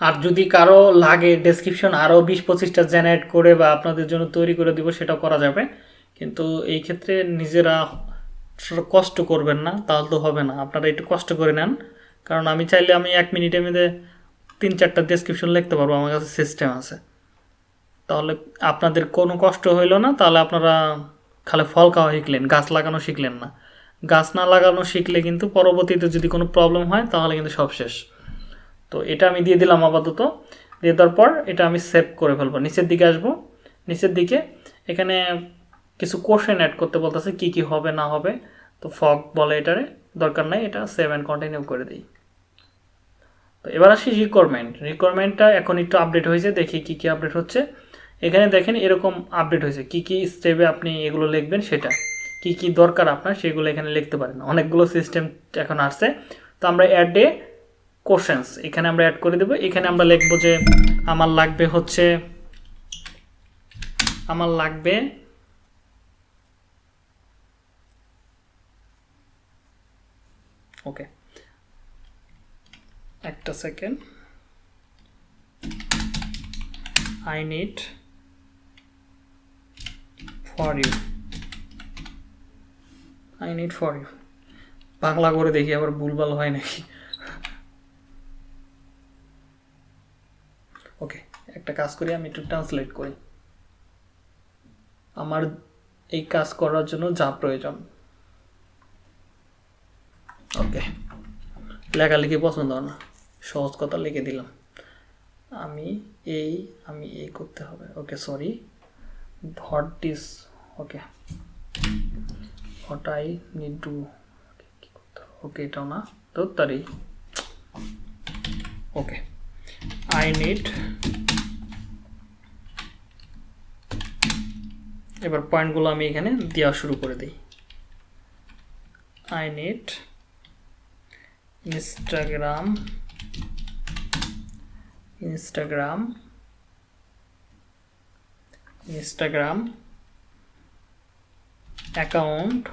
আর যদি কারও লাগে ডেসক্রিপশন আরও বিশ পঁচিশটা জেনারেট করে বা আপনাদের জন্য তৈরি করে দিব, সেটাও করা যাবে। কিন্তু এই ক্ষেত্রে নিজেরা কষ্ট করবেন না, তাহলে তো হবে না। আপনারা একটু কষ্ট করে নেন। কারণ আমি চাইলে আমি এক মিনিটের মধ্যে তিন চারটা ডেসক্রিপশন লিখতে পারব, আমার কাছে সিস্টেম আছে। তাহলে আপনাদের কোনো কষ্ট হইল না, তাহলে আপনারা খালি ফল খাওয়া শিখলেন, গাছ লাগানো শিখলেন না। গাছ না লাগানো শিখলে কিন্তু পরবর্তীতে যদি কোনো প্রবলেম হয়, তাহলে কিন্তু সব শেষ। তো এটা আমি দিয়ে দিলাম আপাতত। দিয়ে দেওয়ার পর এটা আমি সেভ করে ফেলব। নিচের দিকে আসব। নিচের দিকে এখানে কিছু কোশ্চেন অ্যাড করতে বলতেছে, কি কি হবে, না হবে। তো ফগ বলে এটারে, দরকার নাই, এটা সেভ অ্যান্ড কন্টিনিউ করে দিই। তো এবার আসি রিকোয়ারমেন্ট রিকোয়ারমেন্টটা এখন একটু আপডেট হয়েছে, দেখি কি কি আপডেট হচ্ছে। এখানে দেখেন এরকম আপডেট হয়েছে, কি কি স্টেপে আপনি এগুলো লিখবেন সেটা। কি কি দরকার আপনার সেগুলো এখানে লিখতে পারেন। অনেকগুলো সিস্টেম এখন আসছে। তো আমরা অ্যাড ডে কোশ্চেন্স এখানে আমরা অ্যাড করে দেবো। এখানে আমরা লিখব যে আমার লাগবে হচ্ছে, আমার লাগবে ওকে একটা second I need for you I need for you Bangla করে দেখি, আবার ভুলভাল হয় নাকি ওকে একটা কাজ করি, আমি একটু ট্রান্সলেট করি। আমার এই কাজ করার জন্য যা প্রয়োজন। ওকে লেখালেখি পছন্দ না। সহজ কথা লিখে দিলাম। আমি এই আমি এই করতে হবে। Okay sorry what this okay what I need to okay এটাও না। তো তারই ওকে আই নিড এবার পয়েন্টগুলো আমি এখানে দেওয়া শুরু করে দিই I need Instagram Instagram Instagram account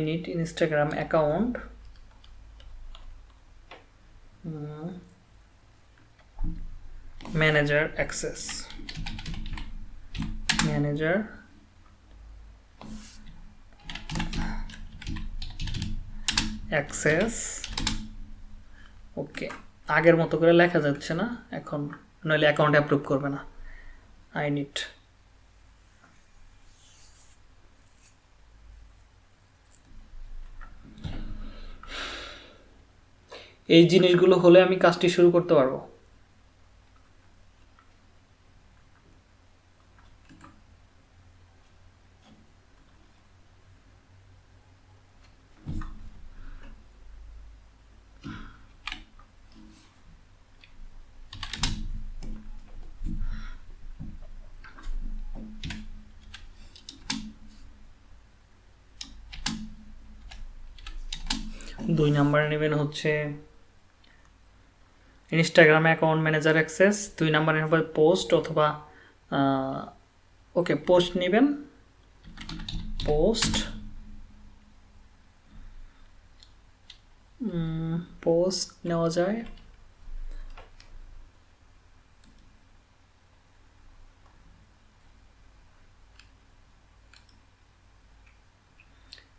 need Instagram account. Mm. Manager access. Manager access. Okay আগের মতো করে লেখা যাচ্ছে না, এখন নইলে অ্যাকাউন্ট অ্যাপ্রুভ করবে না আই নিড এই জিনিসগুলো হলে আমি কাজটি শুরু করতে পারব দুই নাম্বার নেবেন হচ্ছে ইনস্টাগ্রাম অ্যাকাউন্ট ম্যানেজার অ্যাক্সেস দুই নাম্বার হবে পোস্ট অথবা ওকে পোস্ট নেবেন। পোস্ট পোস্ট নেওয়া যায়।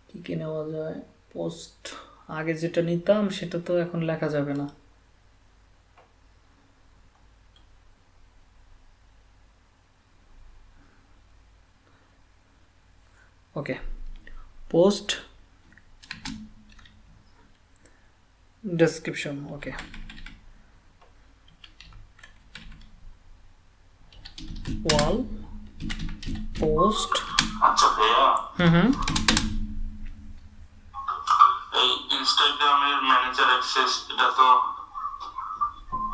কি কি নেওয়া যায়? পোস্ট আগে যেটা নিতাম সেটা তো এখন লেখা যাবে না। Okay post description okay wall post hmm hmm. ইনস্টাগ্রামের ম্যানেজার অ্যাক্সেস এটা তো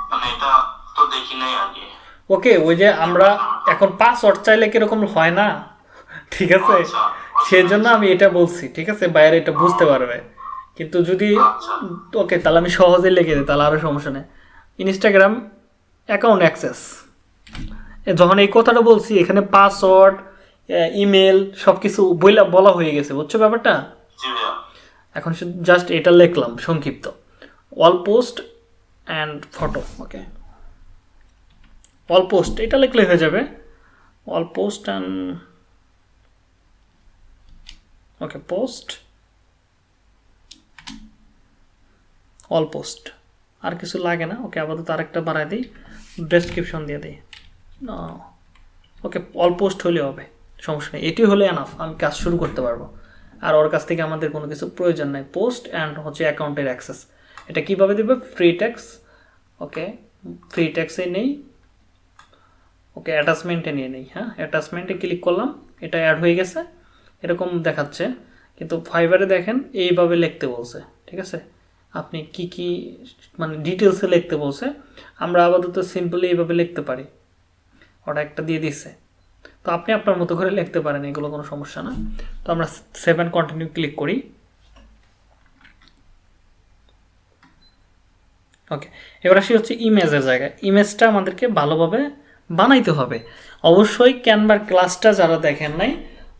মানে এটা তো দেখি নাই আগে। ওকে ওই যে আমরা এখন পাসওয়ার্ড চাইলে কীরকম হয় না? ঠিক আছে? আচ্ছা সেই জন্য আমি এটা বলছি ঠিক আছে? বাইরে এটা বুঝতে পারবে। কিন্তু যদি আচ্ছা। ওকে তাহলে আমি সহজে লিখে দিই তাহলে আরও সমস্যা নেই। ইনস্টাগ্রাম অ্যাকাউন্ট অ্যাক্সেস যখন এই কথাটা বলছি এখানে পাসওয়ার্ড ইমেল সব কিছু বইলা বলা হয়ে গেছে বুঝছ ব্যাপারটা? এখন জাস্ট এটা লিখলাম, সংক্ষিপ্ত। All post and photo okay all post এটা লিখলে হয়ে যাবে। All post and okay post all post আর কিছু লাগে না ওকে আপাতত আরেকটা বাড়ায় দিই ডেসক্রিপশন দিয়ে দিই। ওকে অল পোস্ট হলে হবে, সমস্যা নেই। এটি হলে এনাফ আমি কাজ শুরু করতে পারব। আর ওর কাছ থেকে আমাদের কোনো কিছু প্রয়োজন নাই। পোস্ট অ্যান্ড হচ্ছে অ্যাকাউন্টের অ্যাক্সেস এটা কীভাবে দেবে? ফ্রি ট্যাক্স ওকে ফ্রি ট্যাক্সে নেই। ওকে অ্যাটাচমেন্টে নিয়ে নেই হ্যাঁ? অ্যাটাচমেন্টে ক্লিক করলাম, এটা অ্যাড হয়ে গেছে। এরকম দেখাচ্ছে। কিন্তু ফাইবারে দেখেন, এইভাবে লিখতে বলছে, ঠিক আছে? আপনি কি কি মানে ডিটেলসে লিখতে বলছে। আমরা আপাতত সিম্পলি এইভাবে লিখতে পারি। ওটা একটা দিয়ে দিচ্ছে তো আপনি আপনার মতো করে লিখতে পারেন, এগুলো কোনো সমস্যা না। তো আমরা সেভেন কন্টিনিউ ক্লিক করি। ওকে এবার আসি হচ্ছে ইমেজের জায়গায়। ইমেজটা আমাদেরকে ভালোভাবে বানাইতে হবে। অবশ্যই ক্যানভার ক্লাসটা যারা দেখেন নাই,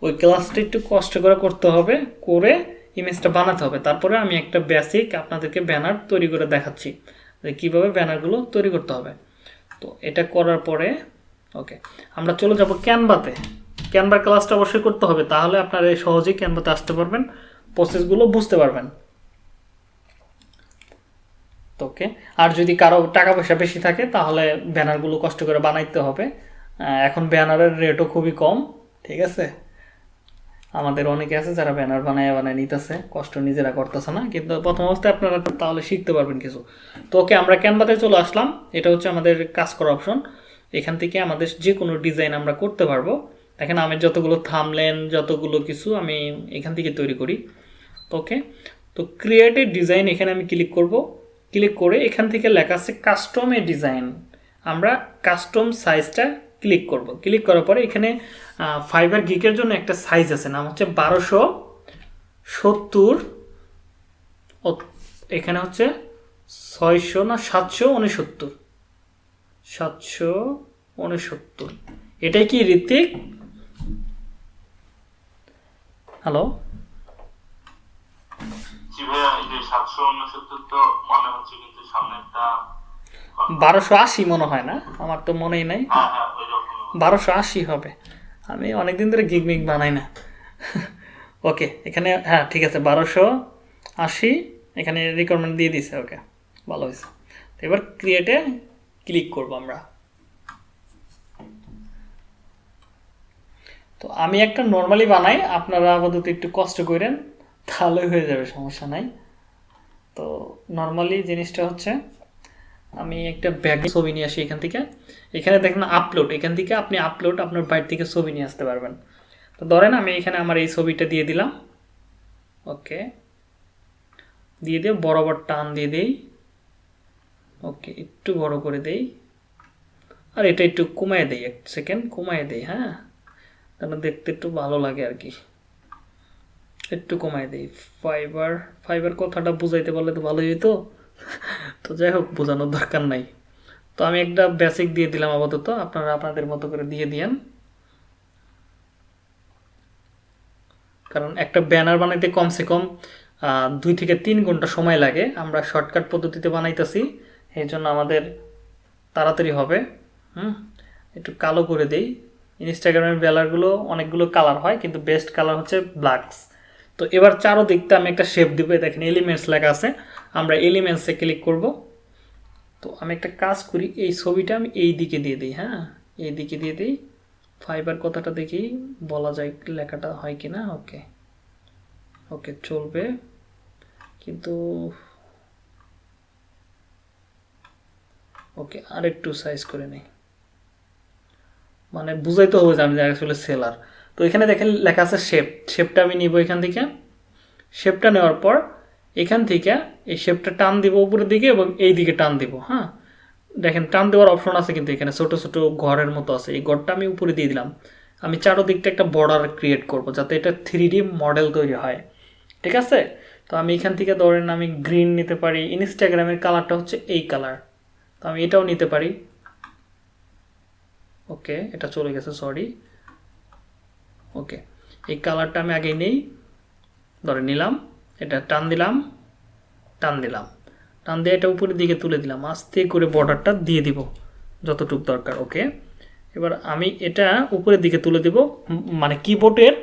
ওই ক্লাসটা একটু কষ্ট করে করতে হবে, করে ইমেজটা বানাতে হবে। তারপরে আমি একটা বেসিক আপনাদেরকে ব্যানার তৈরি করে দেখাচ্ছি যে কীভাবে ব্যানারগুলো তৈরি করতে হবে। তো এটা করার পরে ওকে আমরা চলে যাব ক্যানভাতে ক্যানভার ক্লাসটা অবশ্যই করতে হবে, তাহলে আপনারা সহজেই ক্যানভাতে আসতে পারবেন প্রসেসগুলো বুঝতে পারবেন। ওকে আর যদি কারও টাকা পয়সা বেশি থাকে, তাহলে ব্যানারগুলো কষ্ট করে বানাইতে হবে। এখন ব্যানারের রেটও খুবই কম, ঠিক আছে? আমাদের অনেকে আছে যারা ব্যানার বানায় বানায় নিতেছে, কষ্ট নিজেরা করতেছে না, কিন্তু প্রথম অবস্থায় আপনারা তাহলে শিখতে পারবেন কিছু। তো ওকে আমরা ক্যানভাতে চলে আসলাম, এটা হচ্ছে আমাদের কাজ অপশন এখান থেকে আমাদের যে কোনো ডিজাইন আমরা করতে পারব। দেখেন আমি যতগুলো থামলেন যতগুলো কিছু আমি এখান থেকে তৈরি করি। ওকে তো ক্রিয়েটিভ ডিজাইন এখানে আমি ক্লিক করব। ক্লিক করে এখান থেকে লেখা আছে কাস্টমে ডিজাইন আমরা কাস্টম সাইজটা ক্লিক করব। ক্লিক করার পরে এখানে ফাইবার গিকের জন্য একটা সাইজ আছে। নাম হচ্ছে বারোশো সত্তর। এখানে হচ্ছে ছয়শো না সাতশো উনসত্তর। সাতশো উনসত্তর। এটাই কি ঋতিক হ্যালো বারোশো আশি মনে হয় না? আমার তো মনেই নাই। হ্যাঁ হ্যাঁ বারোশো আশি হবে। আমি অনেকদিন ধরে গিগ মিগ বানাই না। ওকে এখানে হ্যাঁ ঠিক আছে বারোশো আশি এখানে রিকোয়ারমেন্ট দিয়ে দিছে ওকে ভালো হয়েছে। এবার ক্রিয়েটে ক্লিক করব আমরা। তো আমি একটা নর্মালি বানাই, আপনারা আপাতত একটু কষ্ট করেন, তাহলে হয়ে যাবে, সমস্যা নাই। তো নর্মালি জিনিসটা হচ্ছে, আমি একটা ব্যাগ ছবি নিয়ে আসি এখান থেকে। এখানে দেখেন আপলোড এখান থেকে আপনি আপলোড আপনার বাইর থেকে ছবি নিয়ে আসতে পারবেন। তো ধরেন আমি এখানে আমার এই ছবিটা দিয়ে দিলাম। ওকে। দিয়ে দিয়ে বরাবর টান দিয়ে দেই। ওকে একটু বড় করে দেই। আর এটা একটু কমায় দেই, এক সেকেন্ড কমায় দেই হ্যাঁ? তাহলে দেখতে একটু ভালো লাগে আর কি। একটু কমায় দেই। ফাইবার ফাইবার কথাটা বুঝাইতে পারলে তো ভালোই হতো তো যাই হোক, বোঝানোর দরকার নাই। তো আমি একটা বেসিক দিয়ে দিলাম আপাতত। আপনারা আপনাদের মতো করে দিয়ে দিয়েন। কারণ একটা ব্যানার বানাইতে কমসে কম দুই থেকে তিন ঘণ্টা সময় লাগে। আমরা শর্টকাট পদ্ধতিতে বানাইতেছি। এই জন্য আমাদের তাড়াতাড়ি হবে, হুম? একটু কালো করে দেই। ইনস্টাগ্রামের ব্যানারগুলো অনেকগুলো কালার হয়, কিন্তু বেস্ট কালার হচ্ছে ব্ল্যাকস তো এবার চারোদিকটা আমি একটা শেপ দিব দেখেন এলিমেন্টস লেখা আছে। আমরা এলিমেন্টসে ক্লিক করব। তো আমি একটা কাজ করি, এই ছবিটা আমি এই দিকে দিয়ে দিই হ্যাঁ? এই দিকে দিয়ে দিই। ফাইবার কথাটা দেখি, বলা যায় লেখাটা হয় কি না ওকে ওকে চলবে। কিন্তু ওকে, আরেকটু সাইজ করে নেই। মানে বুঝাইতে হবে যে আমি আসলে সেলার তো এখানে দেখেন লেখা আছে শেপ শেপটা আমি নিব এখান থেকে। শেপটা নেওয়ার পর এখান থেকে এই শেপটা টান দিব উপরের দিকে এবং এই দিকে টান দিব হ্যাঁ? দেখেন টান দেওয়ার অপশন আছে কিন্তু এখানে, ছোট ছোট ঘরের মতো আছে। এই ঘরটা আমি উপরে দিয়ে দিলাম। আমি চারোদিকটা একটা বর্ডার ক্রিয়েট করব যাতে এটা থ্রি মডেল তৈরি হয়। ঠিক আছে? তো আমি এখান থেকে ধরেন আমি গ্রিন নিতে পারি। ইনস্টাগ্রামের কালারটা হচ্ছে এই কালার তো আমি এটাও নিতে পারি। ওকে, এটা চলে গেছে সরি ওকে, এই কালারটা আমি আগে নেই। ধরে নিলাম, এটা টান দিলাম টান দিলাম। টান দিয়ে এটা উপরের দিকে তুলে দিলাম, আস্তে করে বর্ডারটা দিয়ে দিব, যতটুক দরকার, ওকে? এবার আমি এটা উপরের দিকে তুলে দিব মানে কিবোর্ডের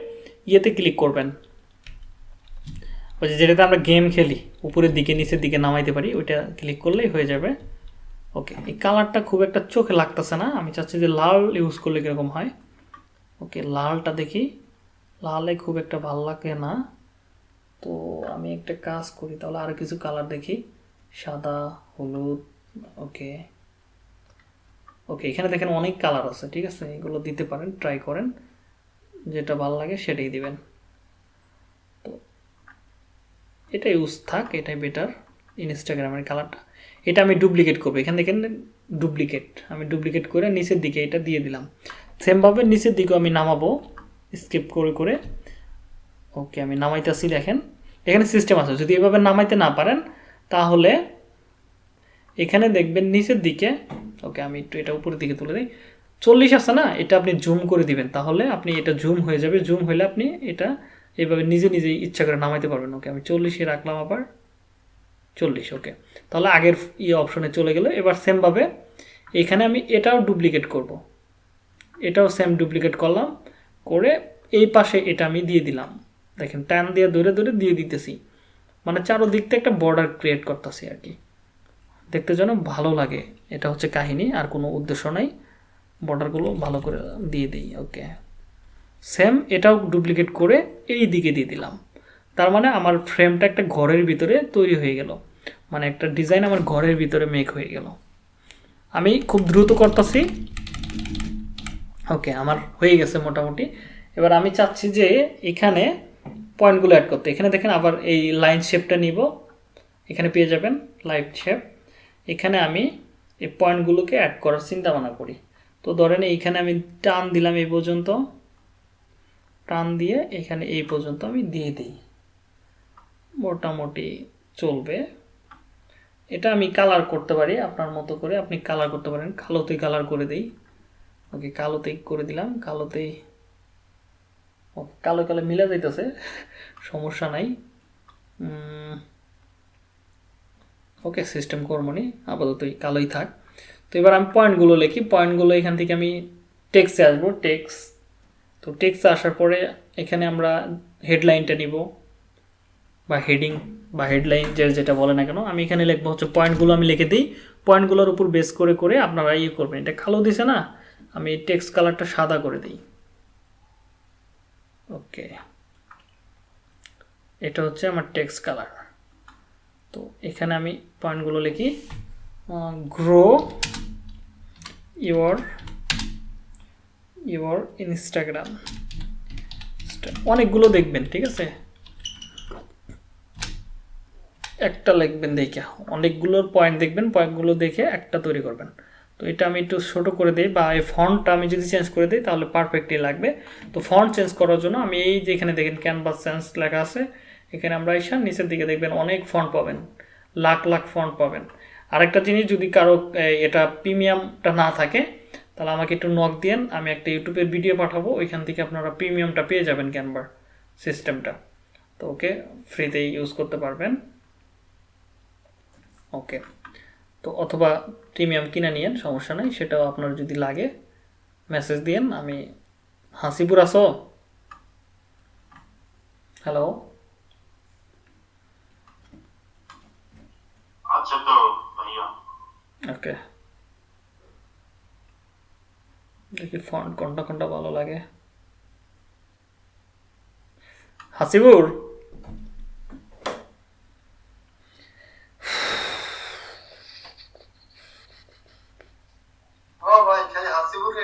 ইয়েতে ক্লিক করবেন। ওই যেটাতে আমরা গেম খেলি, উপরের দিকে, নিচের দিকে নামাইতে পারি, ওইটা ক্লিক করলেই হয়ে যাবে। ওকে এই কালারটা খুব একটা চোখে লাগতেছে না। আমি চাচ্ছি যে লাল ইউজ করলে কীরকম হয়। ওকে লালটা দেখি। লালে খুব একটা ভালো লাগে না। তো আমি একটা কাজ করি, তাহলে আরও কিছু কালার দেখি। সাদা, হলুদ ওকে ওকে এখানে দেখেন অনেক কালার আছে, ঠিক আছে? এগুলো দিতে পারেন ট্রাই করেন। যেটা ভালো লাগে সেটাই দিবেন। তো এটা ইউজ থাক, এটাই বেটার ইনস্টাগ্রামের কালারটা এটা আমি ডুপ্লিকেট করব। এখান থেকে ডুপ্লিকেট আমি ডুপ্লিকেট করে নিচের দিকে এটা দিয়ে দিলাম। সেমভাবে নিচের দিকেও আমি নামাবো। স্কিপ করে করে। ওকে আমি নামাইতেছি, দেখেন। এখানে সিস্টেম আছে। যদি এভাবে নামাইতে না পারেন, তাহলে এখানে দেখবেন নিচের দিকে ওকে আমি একটু এটা উপরের দিকে তুলে দিই। চল্লিশ আছে না? এটা আপনি জুম করে দিবেন। তাহলে আপনি এটা জুম হয়ে যাবে। জুম হলে আপনি এটা এভাবে নিজে নিজে ইচ্ছা করে নামাইতে পারবেন। ওকে আমি চল্লিশে রাখলাম আবার। চল্লিশ ওকে তাহলে আগের ইয়ে অপশনে চলে গেল। এবার সেমভাবে এখানে আমি এটাও ডুপ্লিকেট করব। এটাও সেম ডুপ্লিকেট করলাম। করে এই পাশে এটা আমি দিয়ে দিলাম। দেখেন টান দিয়ে ধরে ধরে দিয়ে দিতেছি। মানে চারোদিকটা একটা বর্ডার ক্রিয়েট করতেছি আর কি। দেখতে যেন ভালো লাগে। এটা হচ্ছে কাহিনী, আর কোনো উদ্দেশ্য নাই। বর্ডারগুলো ভালো করে দিয়ে দিই ওকে সেম এটাও ডুপ্লিকেট করে এই দিকে দিয়ে দিলাম। তার মানে আমার ফ্রেমটা একটা ঘরের ভিতরে তৈরি হয়ে গেল। মানে একটা ডিজাইন আমার ঘরের ভিতরে মেক হয়ে গেল। আমি খুব দ্রুত করতেছি। ওকে আমার হয়ে গেছে মোটামুটি। এবার আমি চাচ্ছি যে এখানে পয়েন্টগুলো অ্যাড করতে। এখানে দেখেন আবার এই লাইন শেপটা নিব। এখানে পেয়ে যাবেন লাইট শেপ এখানে আমি এই পয়েন্টগুলোকে অ্যাড করার চিন্তা ভাবনা করি। তো ধরেন এইখানে আমি টান দিলাম এই পর্যন্ত। টান দিয়ে এখানে এই পর্যন্ত আমি দিয়ে দিই। মোটামুটি চলবে। এটা আমি কালার করতে পারি, আপনার মতো করে আপনি কালার করতে পারেন। কালোতেই কালার করে দিই। ওকে কালোতেই করে দিলাম। কালোতেই কালো কালো মিলা যাইতেছে। সমস্যা নাই। ওকে সিস্টেম কর্মনি আপাতত কালোই থাক। তো এবার আমি পয়েন্টগুলো লিখি। পয়েন্টগুলো এখান থেকে আমি টেক্সে আসব। টেক্স তো টেক্সে আসার পরে এখানে আমরা হেডলাইনটা নিব। বা হেডিং বা হেডলাইন যে যেটা বলে না কেন, আমি এখানে লিখব হচ্ছে পয়েন্টগুলো আমি লিখে দিই। পয়েন্টগুলোর উপর বেস করে করে আপনারা ইয়ে করবেন। এটা কালো দিছে না, আমি টেক্সট কালারটা সাদা করে দিই। ওকে এটা হচ্ছে আমার টেক্সট কালার তো এখানে আমি পয়েন্টগুলো লিখি। গ্রো ইওর ইওর ইনস্টাগ্রাম অনেকগুলো দেখবেন, ঠিক আছে? একটা লিখবেন দেখে। অনেকগুলোর পয়েন্ট দেখবেন পয়েন্টগুলো দেখে একটা তৈরি করবেন। তো এটা আমি একটু ছোটো করে দিই বা এই ফন্টটা আমি যদি চেঞ্জ করে দিই তাহলে পারফেক্টলি লাগবে। তো ফন্ট চেঞ্জ করার জন্য আমি এই যে এখানে দেখেন ক্যানভাস চেঞ্জ লেখা আছে, এখানে আমরা এসে নিচের দিকে দেখবেন অনেক ফন্ট পাবেন, লাখ লাখ ফন্ট পাবেন। আরেকটা জিনিস যদি কারও এটা প্রিমিয়ামটা না থাকে, তাহলে আমাকে একটু নক দিয়েন, আমি একটা ইউটিউবের ভিডিও পাঠাবো, ওইখান থেকে আপনারা প্রিমিয়ামটা পেয়ে যাবেন ক্যানভার সিস্টেমটা তো ওকে ফ্রিতেই ইউজ করতে পারবেন। ওকে তো অথবা প্রিমিয়াম কিনে নিয়েন সমস্যা নাই সেটাও আপনার যদি লাগে মেসেজ দিয়েন আমি হাসিপুর আসো হ্যালো আচ্ছা তো ভাইয়া ওকে দেখি ফন্ট কোনটা কোনটা ভালো লাগে। হাসিবুর ও ভাই খালি হাসিবুরকে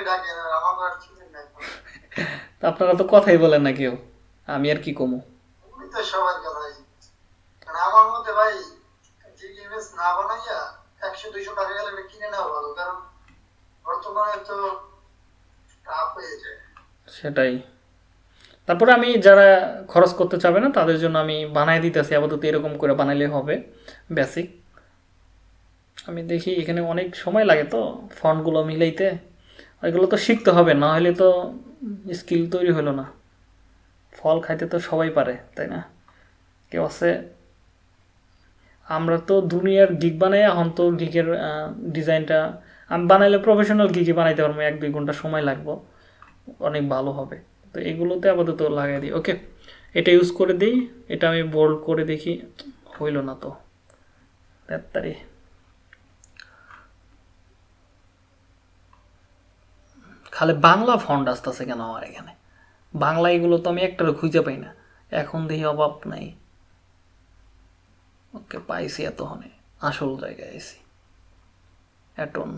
ডাকেন আর আমার আর চিনেন না তা আপনারা তো কথাই বলেন না কেউ। আমি আর কি কমু? সবার কথাই। মানে আমার মতে ভাই জিগ না বানাইয়া একশো দুইশো টাকা গেলে এটা কিনে নেওয়া ভালো কারণ বর্তমানে তো টাফ হয়ে যায়। সেটাই। তারপরে আমি যারা খরচ করতে চাবে না তাদের জন্য আমি বানাই দিতেছি আপাতত এরকম করে বানাইলে হবে বেসিক আমি দেখি এখানে অনেক সময় লাগে তো ফন্টগুলো মিলাইতে। এগুলো তো শিখতে হবে, না হলে তো স্কিল তৈরি হলো না। ফল খাইতে তো সবাই পারে, তাই না? কেউ আছে? আমরা তো দুনিয়ার গিগ বানাই, এখন তো গিগের ডিজাইনটা আমি বানাইলে প্রফেশনাল গিগই বানাইতে পারব, এক দুই ঘণ্টা সময় লাগবো, অনেক ভালো হবে। তো এগুলোতে আপাতত লাগাই দিই ওকে এটা ইউজ করে দিই, এটা আমি বোল্ড করে দেখি, হইল না তো। তাড়াতাড়ি খালি বাংলা ফন্ড আসতেছে কেন আমার এখানে? বাংলা এগুলো তো আমি একটারও খুঁজে পাই না। এখন দেখি অভাব নাই। ওকে পাইছি এত এতক্ষণে। আসল জায়গায় এসি অ্যাটন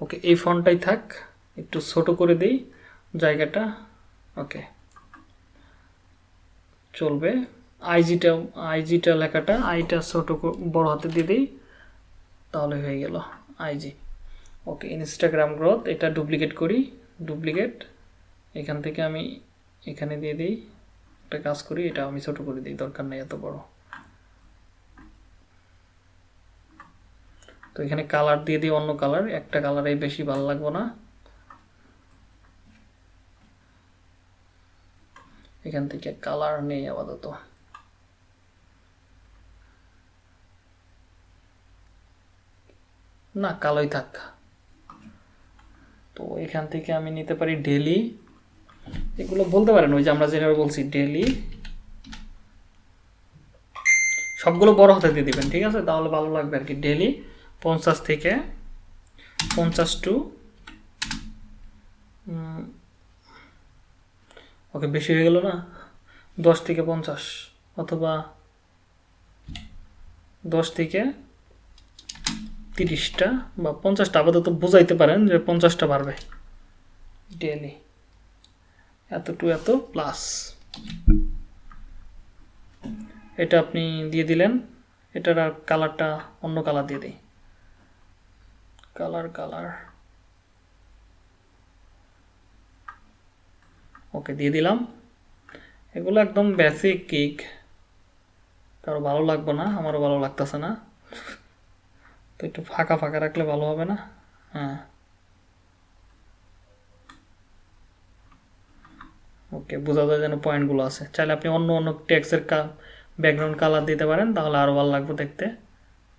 ওকে, এই ফন্টটাই থাক। একটু ছোট করে দেই জায়গাটা। ওকে। চলবে। আইজিটা আইজিটা লেখাটা আইটা ছোট বড় হাতে দিয়ে দিই, তাহলে হয়ে গেল আইজি ওকে ইনস্টাগ্রাম গ্রোথ এটা ডুপ্লিকেট করি ডুপ্লিকেট এখান থেকে আমি এখানে দিয়ে দিই, একটা কাজ করি, এটা আমি ছোট করে দিই, দরকার নেই এত বড়। তো এখানে কালার দিয়ে দিই, অন্য কালার একটা কালারে বেশি ভালো লাগবো না। এখান থেকে কালার নেই আপাতত না, কালোই থাক। তো এখান থেকে আমি নিতে পারি ডেলি। এগুলো বলতে পারেন, ওই যে আমরা যেভাবে বলছি ডেলি। সবগুলো বড় হাতে দিয়ে দিবেন, ঠিক আছে? তাহলে ভালো লাগবে আর কি, ডেলি পঞ্চাশ থেকে পঞ্চাশ টু ওকে বেশি হয়ে গেল না? দশ থেকে পঞ্চাশ অথবা দশ থেকে তিরিশটা বা পঞ্চাশটা, আপাতত বোঝাইতে পারেন যে পঞ্চাশটা বাড়বে ডেলি এত টু এত প্লাস এটা আপনি দিয়ে দিলেন, এটার আর কালারটা অন্য কালার দিয়ে দিই। কালার কালার ওকে দিয়ে দিলাম। এগুলো একদম বেসিক কেক কারও ভালো লাগবে না, আমারও ভালো লাগতেছে না। তো একটু ফাঁকা ফাঁকা রাখলে ভালো হবে না? হ্যাঁ। ওকে, বোঝা যায় যেন পয়েন্টগুলো আছে। চাইলে আপনি অন্য অন্য টেক্সের ব্যাকগ্রাউন্ড কালার দিতে পারেন, তাহলে আরও ভালো লাগবে দেখতে।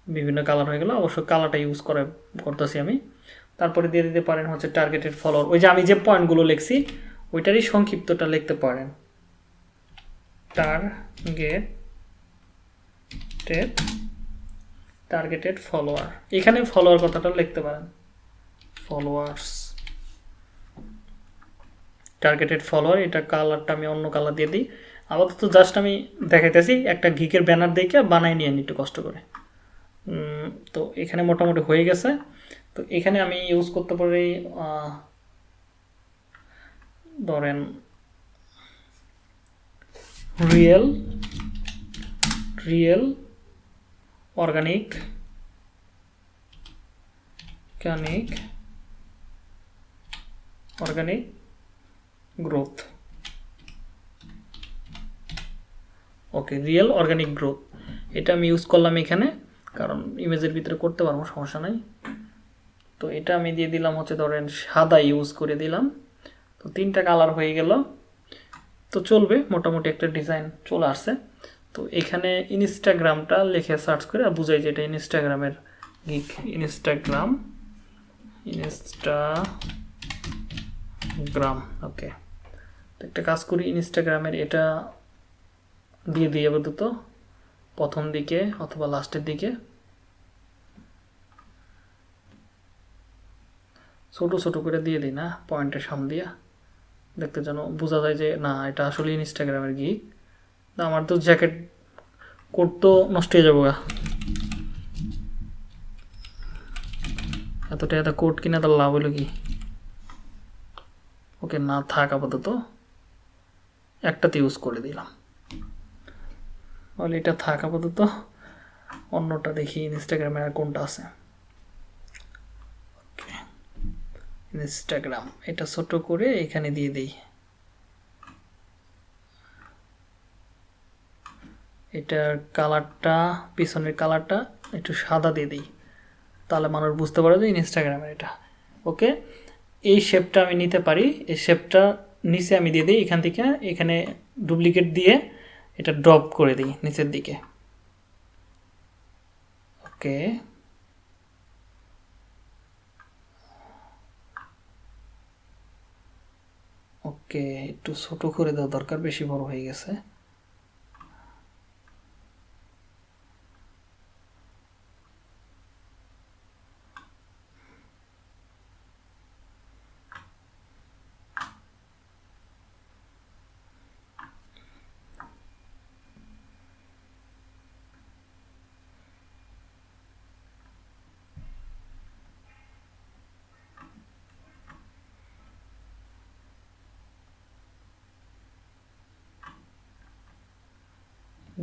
বিভিন্ন কালার হয়ে গেলো অবশ্য কালারটা ইউজ করে, করতেছি আমি। তারপরে দিয়ে দিতে পারেন হচ্ছে টার্গেটেড ফলোয়ার ওই যে আমি যে পয়েন্টগুলো লিখছি ওইটারই সংক্ষিপ্তটা লিখতে পারেন। টার্গেটেড টার্গেটেড ফলোয়ার এখানে ফলোয়ার কথাটা লিখতে পারেন। ফলোয়ার্স টার্গেটেড ফলোয়ার এটা কালারটা আমি অন্য কালার দিয়ে দিই। আপাতত জাস্ট আমি দেখাইতেছি, একটা ঘিকের ব্যানার দেখে বানাই নিয়ে একটু কষ্ট করে। তো এখানে মোটামুটি হয়ে গেছে। তো এখানে আমি ইউজ করতে পারি ধরেন real real organic organic organic growth okay real organic growth এটা আমি ইউজ করলাম এখানে, কারণ ইমেজের ভিতরে করতে পারব, সমস্যা নাই। তো এটা আমি দিয়ে দিলাম হচ্ছে ধরেন সাদা ইউজ করে দিলাম। তো তিনটা কালার হয়ে গেল। তো চলবে, মোটামুটি একটা ডিজাইন চলে আসছে। তো এখানে ইনস্টাগ্রামটা লিখে সার্চ করে আর বুঝাই যে এটা ইনস্টাগ্রামের গিক ইনস্টাগ্রাম ইনস্টাগ্রাম ওকে তো একটা কাজ করি ইনস্টাগ্রামের এটা দিয়ে দিই আপাতত। প্রথম দিকে অথবা লাস্টের দিকে। ছোট ছোট করে দিয়ে দিই না পয়েন্টের সামনে দিয়া। দেখতে যেন বোঝা যায় যে, না, এটা আসলে ইনস্টাগ্রামের গি গিক আমার তো জ্যাকেট কোট তো নষ্ট হয়ে যাব গা। এতটা এত কোট কিনে তার লাভ হলো কি? ওকে, না থাক আপাতত। একটাতে ইউজ করে দিলাম। তাহলে এটা থাক আপাতত। অন্যটা দেখি ইনস্টাগ্রামে আর কোনটা আছে ওকে ইনস্টাগ্রাম এটা ছোট করে এখানে দিয়ে দিই। এটার কালারটা, পিছনের কালারটা একটু সাদা দিয়ে দিই। তাহলে মানুষ বুঝতে পারে যে ইনস্টাগ্রামের এটা। ওকে? এই শেপটা আমি নিতে পারি। এই শেপটা নিচে আমি দিয়ে দিই। এখান থেকে এখানে ডুপ্লিকেট দিয়ে এটা ড্রপ করে দিই নিচের দিকে। ওকে? ওকে একটু ছোট করে দেওয়া দরকার বেশি বড় হয়ে গেছে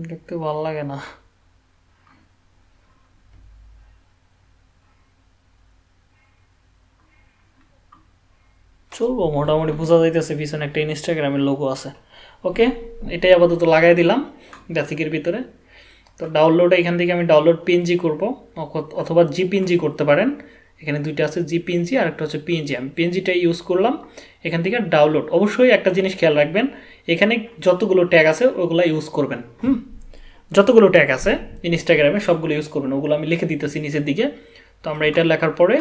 দেখতে ভালো লাগে না। চলবো, মোটামুটি বোঝা যাইতেছে পিছনে একটা ইনস্টাগ্রামের লোগো আছে। ওকে এটাই আপাতত লাগাই দিলাম বেসিকের ভিতরে। তো ডাউনলোড এখান থেকে আমি ডাউনলোড পিএনজি করব অথবা জি পিএনজি করতে পারেন। এখানে দুইটা আছে জি পিএনজি আর একটা হচ্ছে পিএনজি আমি পিএনজিটাই ইউজ করলাম, এখান থেকে ডাউনলোড অবশ্যই একটা জিনিস খেয়াল রাখবেন, এখানে যতগুলো ট্যাগ আছে ওগুলো ইউজ করবেন, হুম? যতগুলো ট্যাগ আছে ইনস্টাগ্রামে সবগুলো ইউজ করবেন, ওগুলো আমি লিখে দিতেছি নিচের দিকে। তো আমরা এটা লেখার পরে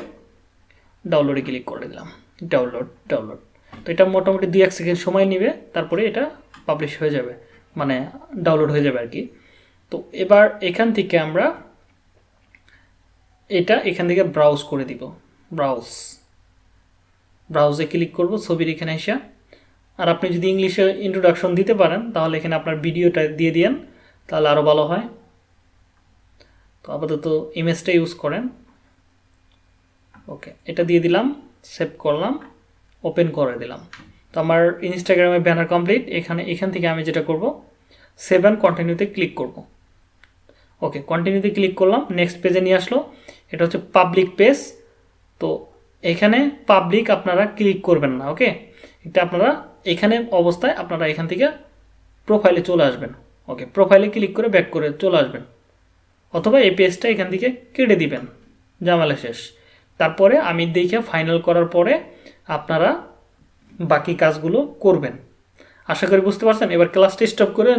ডাউনলোডে ক্লিক করে দিলাম। ডাউনলোড ডাউনলোড তো এটা মোটামুটি দুই এক সেকেন্ড সময় নেবে, তারপরে এটা পাবলিশ হয়ে যাবে। মানে ডাউনলোড হয়ে যাবে আর কি তো এবার এখান থেকে আমরা এটা এখান থেকে ব্রাউজ করে দিব। ব্রাউজ ব্রাউজে ক্লিক করব ছবির এখানে এসে। আর আপনি যদি ইংলিশে ইন্ট্রোডাকশন দিতে পারেন, তাহলে এখানে আপনার ভিডিওটা দিয়ে দিয়েন। তাহলে আরও ভালো হয়। তো আপাতত ইমেজটা ইউজ করেন। ওকে এটা দিয়ে দিলাম সেভ করলাম ওপেন করে দিলাম। তো আমার ইনস্টাগ্রামে ব্যানার কমপ্লিট এখানে, এখান থেকে আমি যেটা করব সেভ অ্যান্ড কন্টিনিউতে ক্লিক করব। ওকে কন্টিনিউতে ক্লিক করলাম নেক্সট পেজে নিয়ে আসলো, এটা হচ্ছে পাবলিক পেজ তো এখানে পাবলিক আপনারা ক্লিক করবেন না ওকে এটা আপনারা এখানে অবস্থায় আপনারা এখান থেকে প্রোফাইলে চলে আসবেন। ওকে প্রোফাইলে ক্লিক করে ব্যাক করে চলে আসবেন। অথবা এই পেজটা এখান থেকে কেটে দিবেন, জামালা শেষ। তারপরে আমি দেখে ফাইনাল করার পরে আপনারা বাকি কাজগুলো করবেন। আশা করি বুঝতে পারছেন? এবার ক্লাসটি স্টপ করে